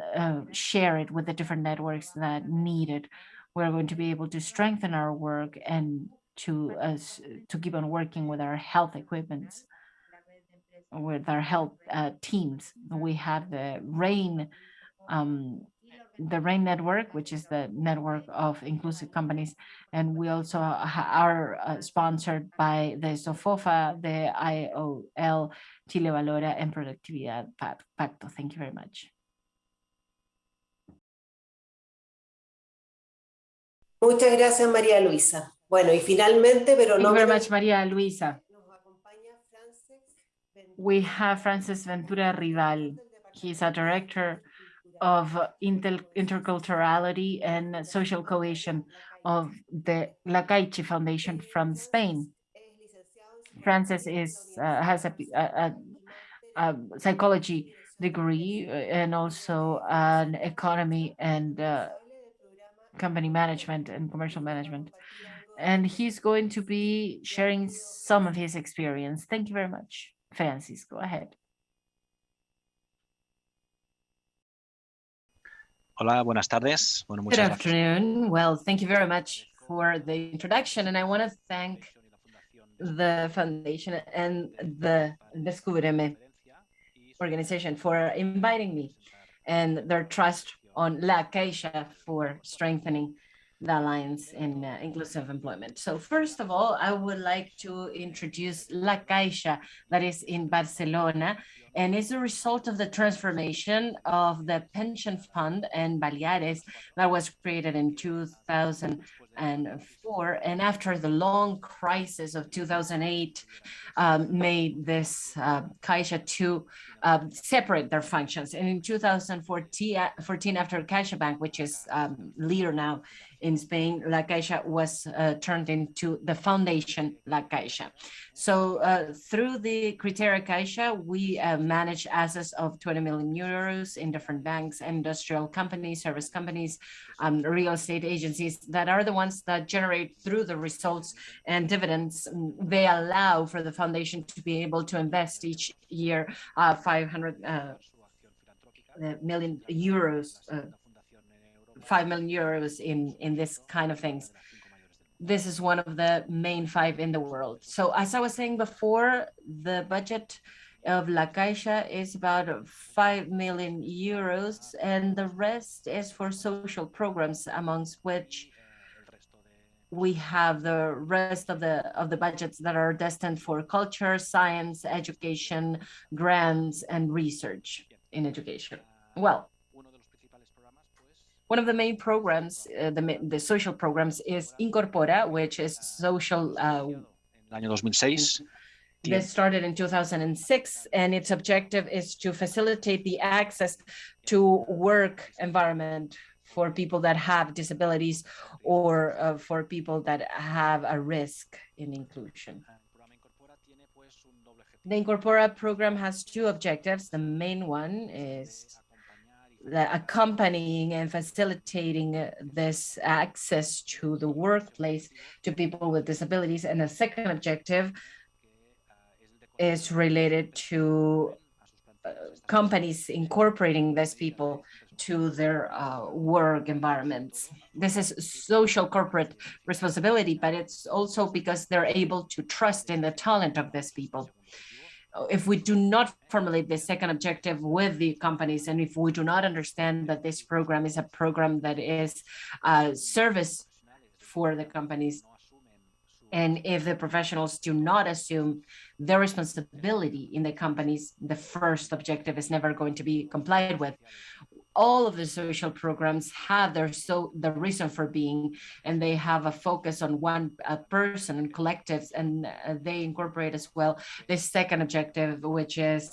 share it with the different networks that need it we're going to be able to strengthen our work and to us to keep on working with our health equipments with our health uh, teams. We have the ReIN um, the ReIN network which is the network of inclusive companies. And we also are uh, sponsored by the SOFOFA the iol ChileValora and productividad pacto. Thank you very much Muchas gracias, María Luisa. Bueno, y finalmente, pero Thank no you very much, Maria Luisa. nos acompaña Frances Ventura, We have Francis Ventura Rival. He's a director of inter interculturality and social cohesion of the La Caixa Foundation from Spain. Francis is uh, has a, a, a, a psychology degree uh, and also an economy and uh, company management and commercial management. And he's going to be sharing some of his experience. Thank you very much. Francis, go ahead. Hola, buenas tardes. Bueno, Good muchas gracias. afternoon. Well, thank you very much for the introduction. And I want to thank the foundation and the Descúbreme organization for inviting me and their trust on La Caixa for strengthening the alliance in uh, inclusive employment. So first of all, I would like to introduce La Caixa that is in Barcelona and is a result of the transformation of the pension fund in Baleares that was created in 2004 and after the long crisis of 2008 um, made this uh, Caixa to um, separate their functions and in 2014 14, after CaixaBank which is um, leader now in Spain, La Caixa was uh, turned into the foundation La Caixa. So uh, through the Criteria Caixa, we uh, manage assets of 20 million euros in different banks, industrial companies, service companies, um, real estate agencies that are the ones that generate through the results and dividends. They allow for the foundation to be able to invest each year uh, 500 uh, million euros uh, 5 million euros in, in this kind of things. This is one of the main five in the world. So as I was saying before, the budget of La Caixa is about 5 million euros, and the rest is for social programs, amongst which we have the rest of the of the budgets that are destined for culture, science, education, grants, and research in education. Well, one of the main programs, uh, the, the social programs is Incorpora, which is social uh, año 2006. This started in 2006, and its objective is to facilitate the access to work environment for people that have disabilities or uh, for people that have a risk in inclusion. The Incorpora program has two objectives. The main one is accompanying and facilitating this access to the workplace to people with disabilities. And the second objective is related to uh, companies incorporating these people to their uh, work environments. This is social corporate responsibility, but it's also because they're able to trust in the talent of these people. If we do not formulate the second objective with the companies, and if we do not understand that this program is a program that is a service for the companies, and if the professionals do not assume their responsibility in the companies, the first objective is never going to be complied with. All of the social programs have their so the reason for being, and they have a focus on one person and collectives, and uh, they incorporate as well the second objective, which is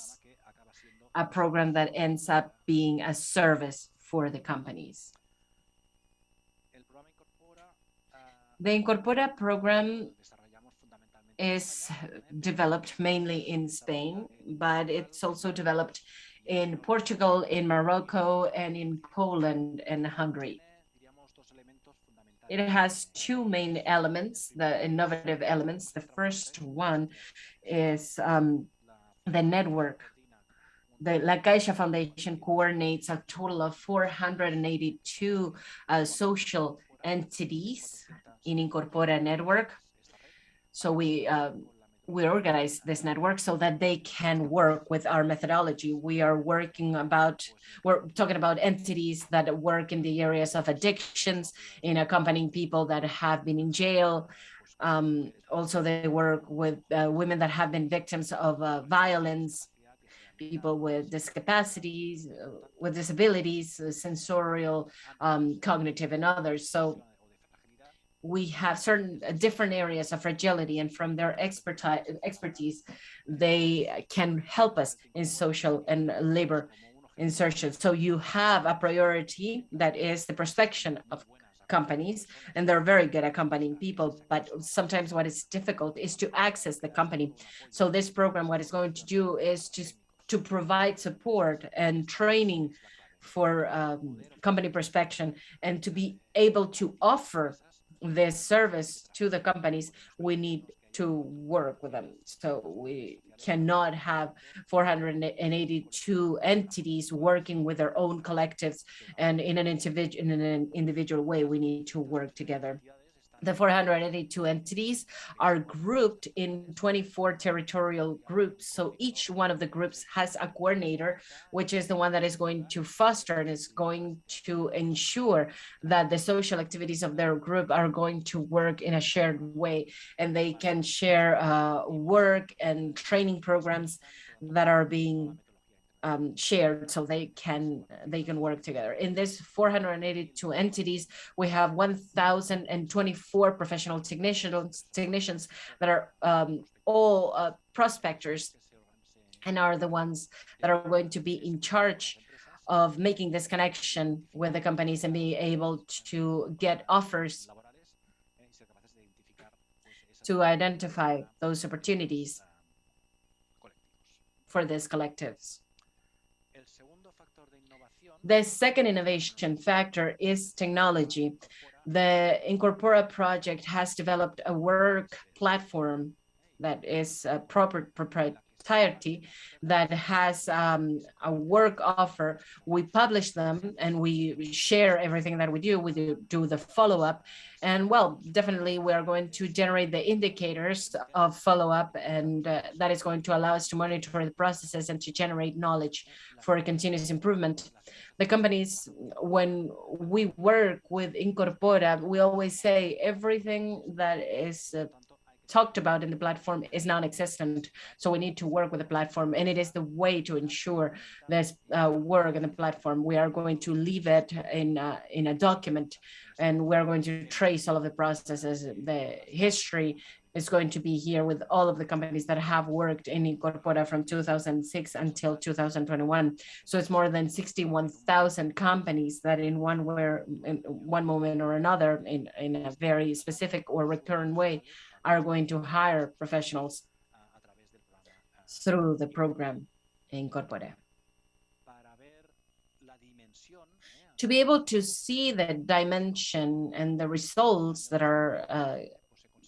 a program that ends up being a service for the companies. The Incorpora program is developed mainly in Spain, but it's also developed in Portugal, in Morocco, and in Poland and Hungary. It has two main elements, the innovative elements. The first one is um, the network. The La Caixa Foundation coordinates a total of 482 uh, social entities in Incorpora network. So we uh, we organize this network so that they can work with our methodology. We are working about, we're talking about entities that work in the areas of addictions, in accompanying people that have been in jail. Um, also, they work with uh, women that have been victims of uh, violence, people with discapacities, uh, with disabilities, uh, sensorial, um, cognitive, and others. So we have certain uh, different areas of fragility and from their expertise, expertise they can help us in social and labor insertion. So you have a priority that is the prospection of companies and they're very good at accompanying people but sometimes what is difficult is to access the company so this program what it's going to do is just to provide support and training for um, company prospection and to be able to offer this service to the companies, we need to work with them. So we cannot have 482 entities working with their own collectives and in an individual in an individual way. We need to work together the 482 entities are grouped in 24 territorial groups. So each one of the groups has a coordinator, which is the one that is going to foster and is going to ensure that the social activities of their group are going to work in a shared way and they can share uh, work and training programs that are being um, shared so they can they can work together. In this 482 entities, we have 1,024 professional technicians technicians that are um, all uh, prospectors and are the ones that are going to be in charge of making this connection with the companies and be able to get offers to identify those opportunities for these collectives. The second innovation factor is technology. The Incorpora project has developed a work platform that is a proper entirety that has um, a work offer. We publish them and we share everything that we do. We do, do the follow-up. And well, definitely we are going to generate the indicators of follow-up and uh, that is going to allow us to monitor the processes and to generate knowledge for a continuous improvement. The companies, when we work with Incorpora, we always say everything that is uh, talked about in the platform is non-existent. So we need to work with the platform and it is the way to ensure this uh, work in the platform. We are going to leave it in, uh, in a document and we're going to trace all of the processes, the history is going to be here with all of the companies that have worked in Incorpora from 2006 until 2021. So it's more than 61,000 companies that in one where in one moment or another in, in a very specific or recurrent way are going to hire professionals through the program Incorpora. To be able to see the dimension and the results that are uh,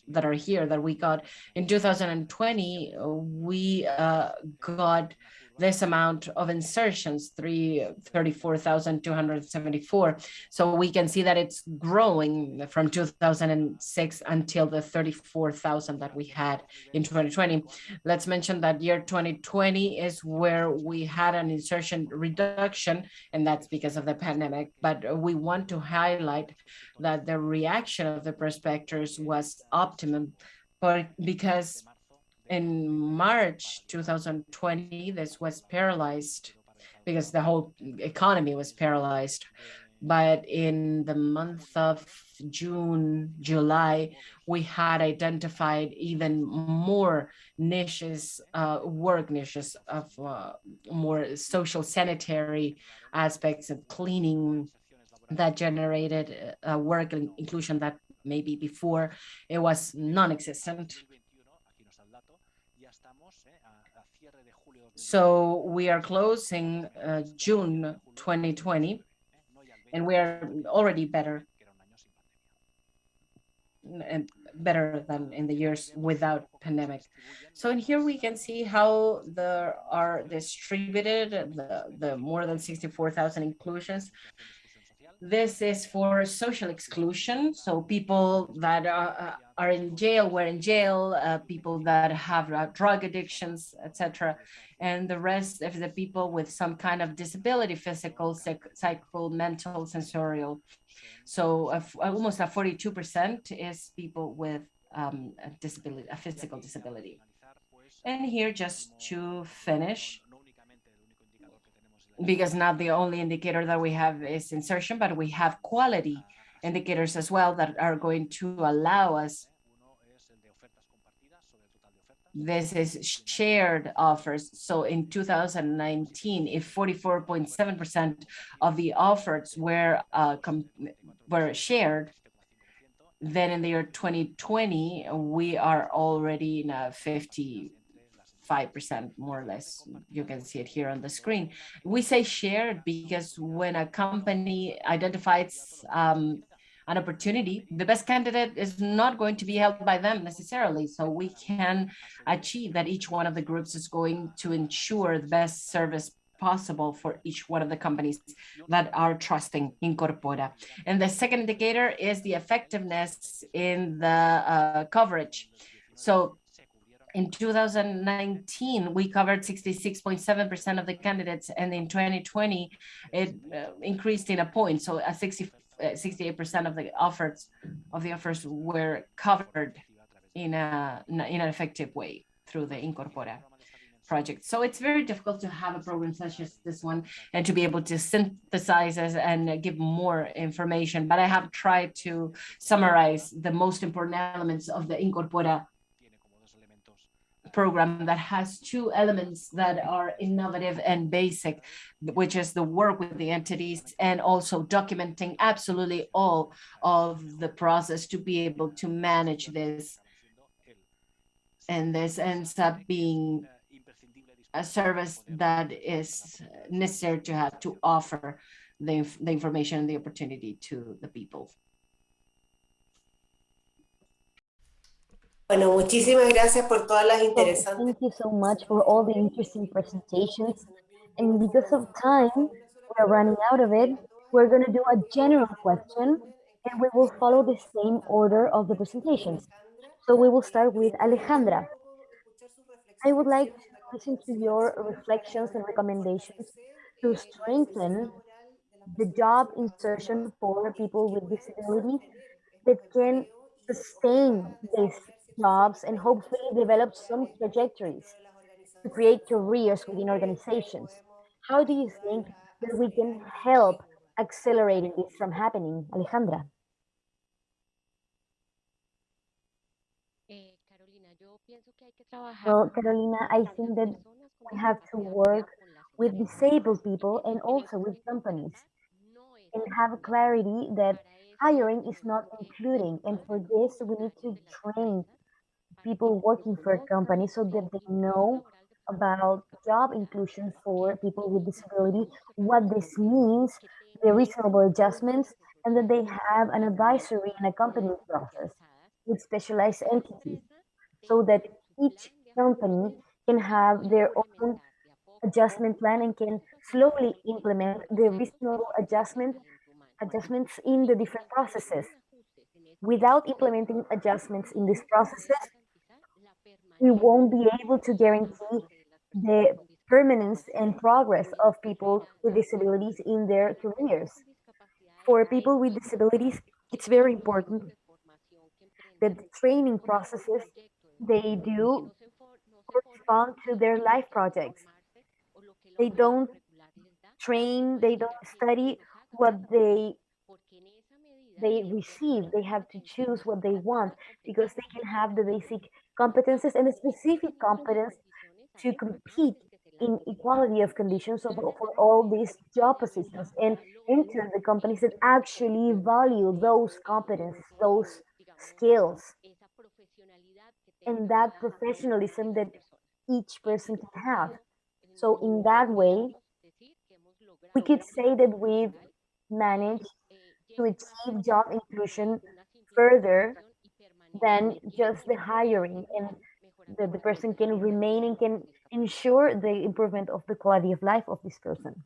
that are here that we got in 2020, we uh, got this amount of insertions, 34,274. So we can see that it's growing from 2006 until the 34,000 that we had in 2020. Let's mention that year 2020 is where we had an insertion reduction, and that's because of the pandemic. But we want to highlight that the reaction of the prospectors was optimum, because in March 2020, this was paralyzed because the whole economy was paralyzed. But in the month of June, July, we had identified even more niches, uh, work niches of uh, more social sanitary aspects of cleaning that generated uh, work inclusion that maybe before it was non-existent. So we are closing uh, June 2020, and we are already better better than in the years without pandemic. So in here we can see how there are distributed the, the more than 64,000 inclusions this is for social exclusion. So people that are, uh, are in jail, were in jail, uh, people that have uh, drug addictions, etc. And the rest of the people with some kind of disability, physical, psych psychical, mental, sensorial. So uh, almost a 42% is people with um, a disability, a physical disability. And here just to finish, because not the only indicator that we have is insertion, but we have quality indicators as well that are going to allow us this is shared offers. So in 2019, if 44.7% of the offers were uh, were shared, then in the year 2020, we are already in a 50 5% more or less. You can see it here on the screen. We say shared because when a company identifies um, an opportunity, the best candidate is not going to be held by them necessarily. So we can achieve that each one of the groups is going to ensure the best service possible for each one of the companies that are trusting Incorpora. And the second indicator is the effectiveness in the uh, coverage. So in 2019, we covered 66.7% of the candidates, and in 2020, it uh, increased in a point. So a 60, 68% uh, of the offers of the offers were covered in a in an effective way through the Incorpora project. So it's very difficult to have a program such as this one and to be able to synthesize and give more information. But I have tried to summarize the most important elements of the Incorpora program that has two elements that are innovative and basic, which is the work with the entities and also documenting absolutely all of the process to be able to manage this. And this ends up being a service that is necessary to have to offer the, the information and the opportunity to the people. Bueno, muchísimas gracias por todas las interesantes. thank you so much for all the interesting presentations. And because of time, we're running out of it. We're going to do a general question and we will follow the same order of the presentations. So we will start with Alejandra. I would like to listen to your reflections and recommendations to strengthen the job insertion for people with disabilities that can sustain these jobs and hopefully develop some trajectories to create careers within organizations. How do you think that we can help accelerating this from happening, Alejandra? Eh, Carolina, yo pienso que hay que trabajar Well, Carolina, I think that we have to work with disabled people and also with companies oportunidad no es and have clarity that hiring is not including. And for this, we need to train people working for a company so that they know about job inclusion for people with disability, what this means, the reasonable adjustments, and that they have an advisory and accompanying process with specialized entities so that each company can have their own adjustment plan and can slowly implement the reasonable adjustment adjustments in the different processes. Without implementing adjustments in these processes, we won't be able to guarantee the permanence and progress of people with disabilities in their careers. For people with disabilities, it's very important that the training processes they do correspond to their life projects. They don't train, they don't study what they they receive. They have to choose what they want because they can have the basic competences and specific competence to compete in equality of conditions of, for all these job positions and enter the companies that actually value those competences, those skills, and that professionalism that each person can have. So in that way, we could say that we've managed to achieve job inclusion further than just the hiring and the, the person can remain and can personas con discapacidad. ensure the improvement of the quality of life of this person.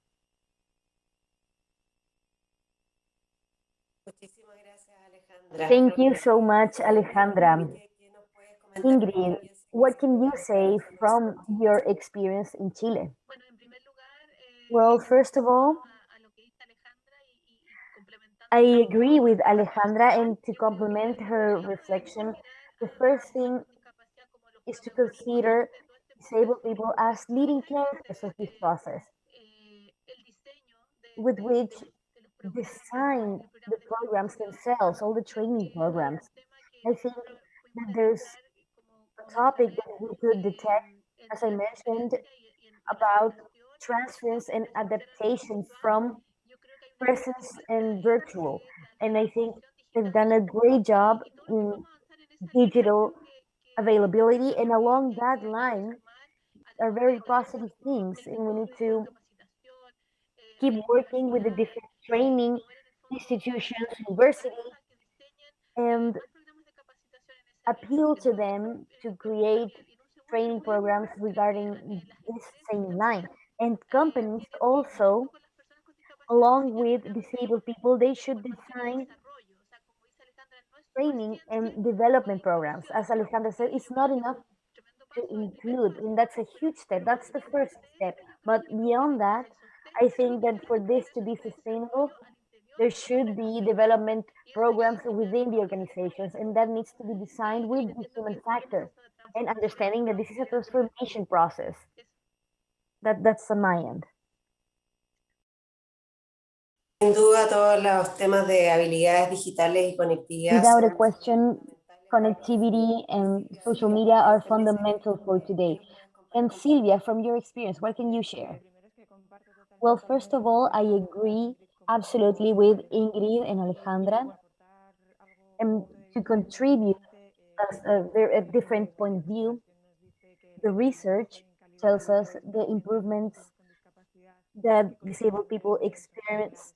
Muchísimas gracias, Alejandra. Thank you so much, Alejandra. ¿Qué- qué nos puedes comentar de tu Ingrid, what can you say from your experience in Chile? Bueno, en primer lugar, eh, Well, first of all, a, a lo que dice Alejandra y, y- y complementando I agree with Alejandra, and to complement her reflection, the first thing is to consider disabled people as leading characters of this process, with which design the programs themselves, all the training programs. I think that there's a topic that we could detect, as I mentioned, about transference and adaptation from presence and virtual. And I think they've done a great job in digital availability. And along that line are very positive things. And we need to keep working with the different training institutions, universities, and appeal to them to create training programs regarding this same line. And companies also, along with disabled people, they should design training and development programs. As Alejandra said, it's not enough to include, and that's a huge step. That's the first step. But beyond that, I think that for this to be sustainable, there should be development programs within the organizations, and that needs to be designed with the human factor and understanding that this is a transformation process. That that's on my end. Sin duda, todos los temas de habilidades digitales y conectividad Without a question, connectivity and social media are fundamental for today. And Silvia, from your experience, what can you share? Well, first of all, I agree absolutely with Ingrid and Alejandra. And to contribute as a, very, a different point of view, the research tells us the improvements that disabled people experience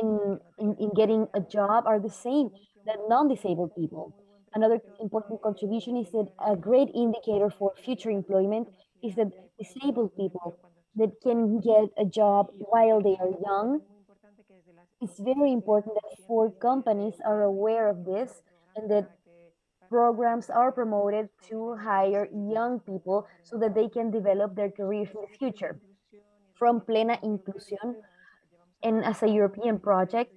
in, in, in getting a job are the same that non-disabled people. another important contribution is that a great indicator for future employment is that disabled people that can get a job while they are young. It's very important that for companies are aware of this and that programs are promoted to hire young people so that they can develop their careers in the future. From Plena Inclusión, and as a European project,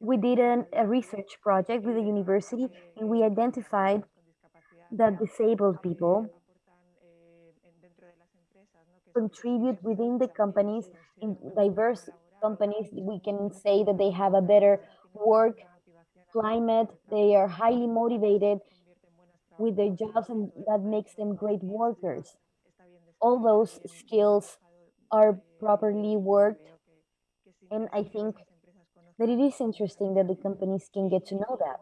we did an, a research project with the university and we identified that disabled people contribute within the companies in diverse companies. We can say that they have a better work climate. They are highly motivated with their jobs and that makes them great workers. All those skills are properly worked and i think that it is interesting that the companies can get to know that.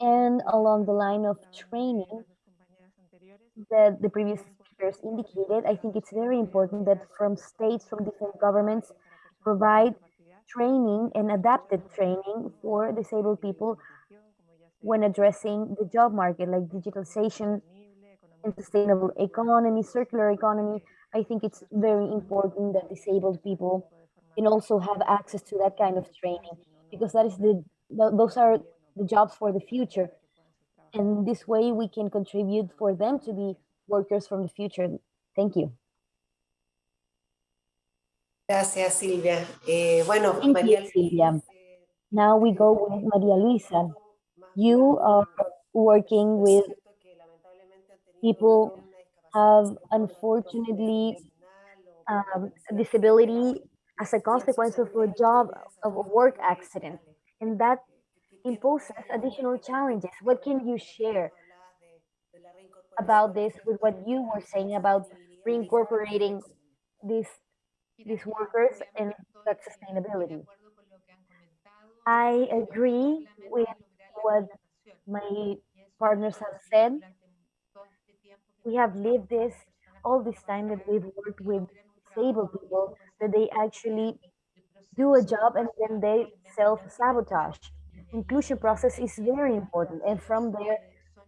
And along the line of training that the previous speakers indicated, I think it's very important that from states, from different governments, provide training and adapted training for disabled people when addressing the job market, like digitalization and sustainable economy, circular economy. I think it's very important that disabled people can also have access to that kind of training because that is the, the those are the jobs for the future and this way we can contribute for them to be workers from the future thank you Gracias, Silvia. Eh, bueno, Thank María you, Silvia. Now we go with Maria Luisa. You are working with people have unfortunately um, disability as a consequence of a job of a work accident. And that imposes additional challenges. What can you share about this with what you were saying about reincorporating these these workers and that sustainability? I agree with what my partners have said. We have lived this all this time that we've worked with disabled people that they actually do a job and then they self-sabotage. Inclusion process is very important and from there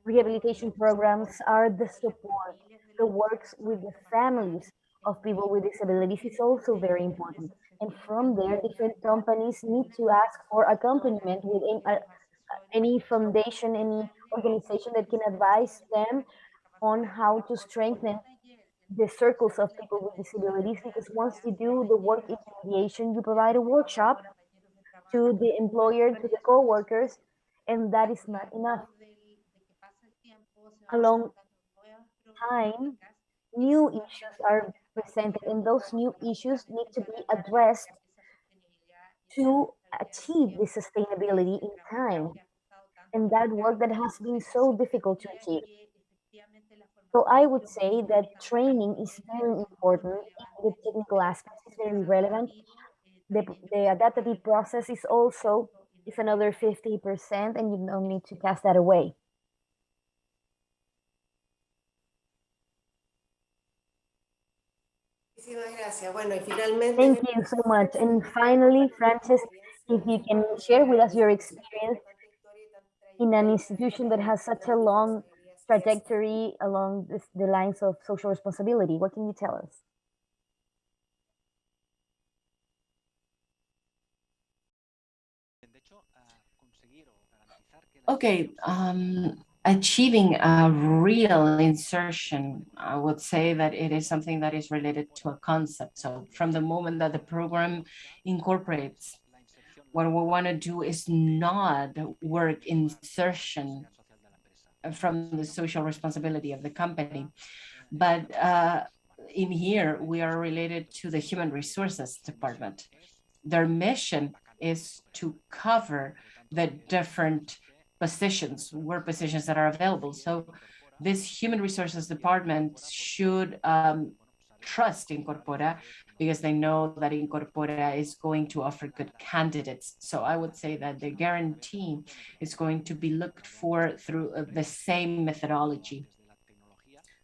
rehabilitation programs are the support the works with the families of people with disabilities is also very important and from there different companies need to ask for accompaniment with any, uh, any foundation any organization that can advise them on how to strengthen the circles of people with disabilities because once you do the work in mediation, you provide a workshop to the employer, to the co-workers, and that is not enough. Along time, new issues are presented and those new issues need to be addressed to achieve the sustainability in time. And that work that has been so difficult to achieve. So I would say that training is very important. The technical aspects is very relevant. The, the adaptive process is also is another 50% and you don't need to cast that away. Thank you so much. And finally, Frances, if you can share with us your experience in an institution that has such a long trajectory along this, the lines of social responsibility. What can you tell us? Okay, um, achieving a real insertion, I would say that it is something that is related to a concept. So from the moment that the program incorporates, what we want to do is not work insertion from the social responsibility of the company. But uh, in here, we are related to the human resources department. Their mission is to cover the different positions, work positions that are available. So this human resources department should um, trust Incorpora because they know that Incorpora is going to offer good candidates. So I would say that the guarantee is going to be looked for through uh, the same methodology.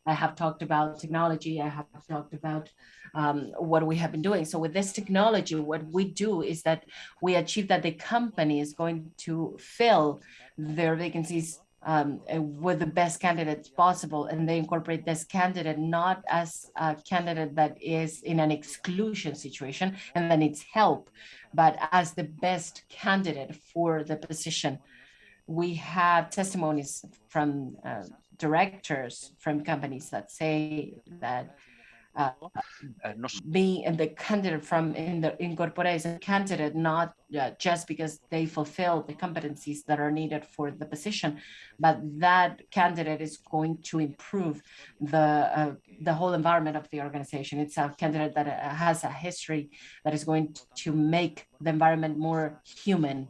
I have talked about technology. I have talked about um, what we have been doing. So with this technology, what we do is that we achieve that the company is going to fill their vacancies um, with the best candidates possible, and they incorporate this candidate not as a candidate that is in an exclusion situation and that needs help, but as the best candidate for the position. We have testimonies from uh, directors from companies that say that uh, Eh, no being the candidate from in the incorpora is a candidate not uh, just because they fulfill the competencies that are needed for the position, but that candidate is going to improve the uh, the whole environment of the organization. It's a candidate that uh, has a history that is going to make the environment more human.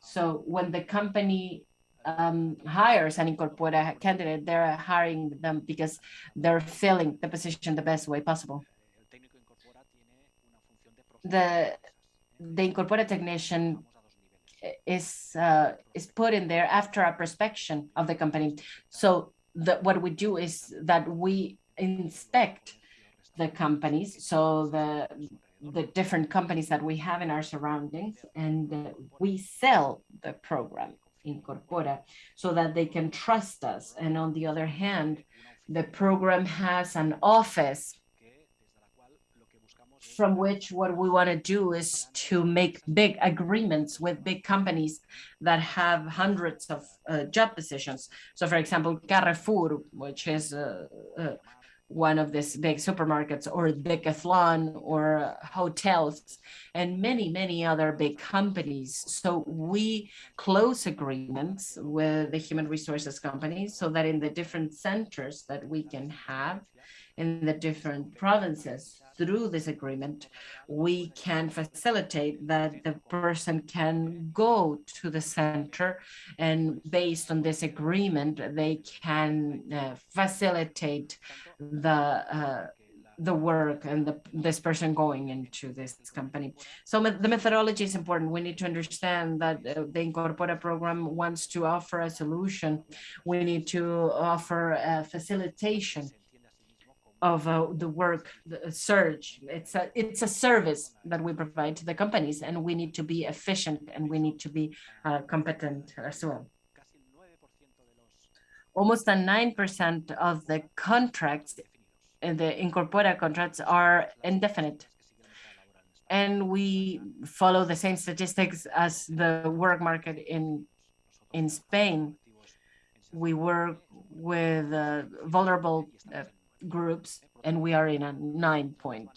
So when the company um, hires an incorpora candidate, they're hiring them because they're filling the position the best way possible. The the incorpora technician is uh, is put in there after a prospection of the company. So the, what we do is that we inspect the companies, so the the different companies that we have in our surroundings, and uh, we sell the program Incorpora so that they can trust us. And on the other hand, the program has an office from which what we want to do is to make big agreements with big companies that have hundreds of uh, job positions. So, for example, Carrefour, which is uh, uh, one of these big supermarkets, or Decathlon, or hotels, and many, many other big companies. So we close agreements with the human resources companies so that in the different centers that we can have in the different provinces through this agreement, we can facilitate that the person can go to the center and based on this agreement, they can uh, facilitate the uh, the work and the, this person going into this company. So the methodology is important. We need to understand that uh, the Incorpora program wants to offer a solution. We need to offer a facilitation of uh, the work, the surge. It's a it's a service that we provide to the companies, and we need to be efficient and we need to be uh, competent as well. 9% Almost a nine percent of the contracts, uh, the incorpora contracts, are indefinite, and we follow the same statistics as the work market in in Spain. We work with uh, vulnerable uh, groups, and we are in a nine point.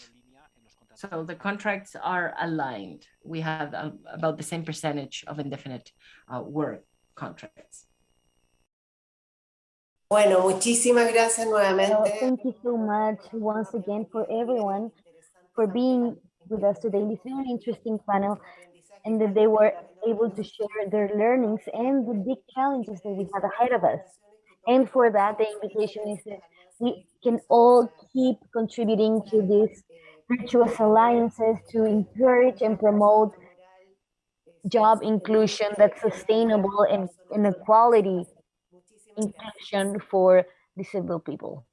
So the contracts are aligned. We have uh, about the same percentage of indefinite uh, work contracts. Bueno, muchísimas gracias Well, nuevamente. thank you so much once again for everyone for being with us today in this an interesting panel and that they were able to share their learnings and the big challenges that we have ahead of us. And for that, the invitation is that we can all keep contributing to these virtuous alliances to encourage and promote job inclusion that's sustainable and inequality inclusion for disabled people.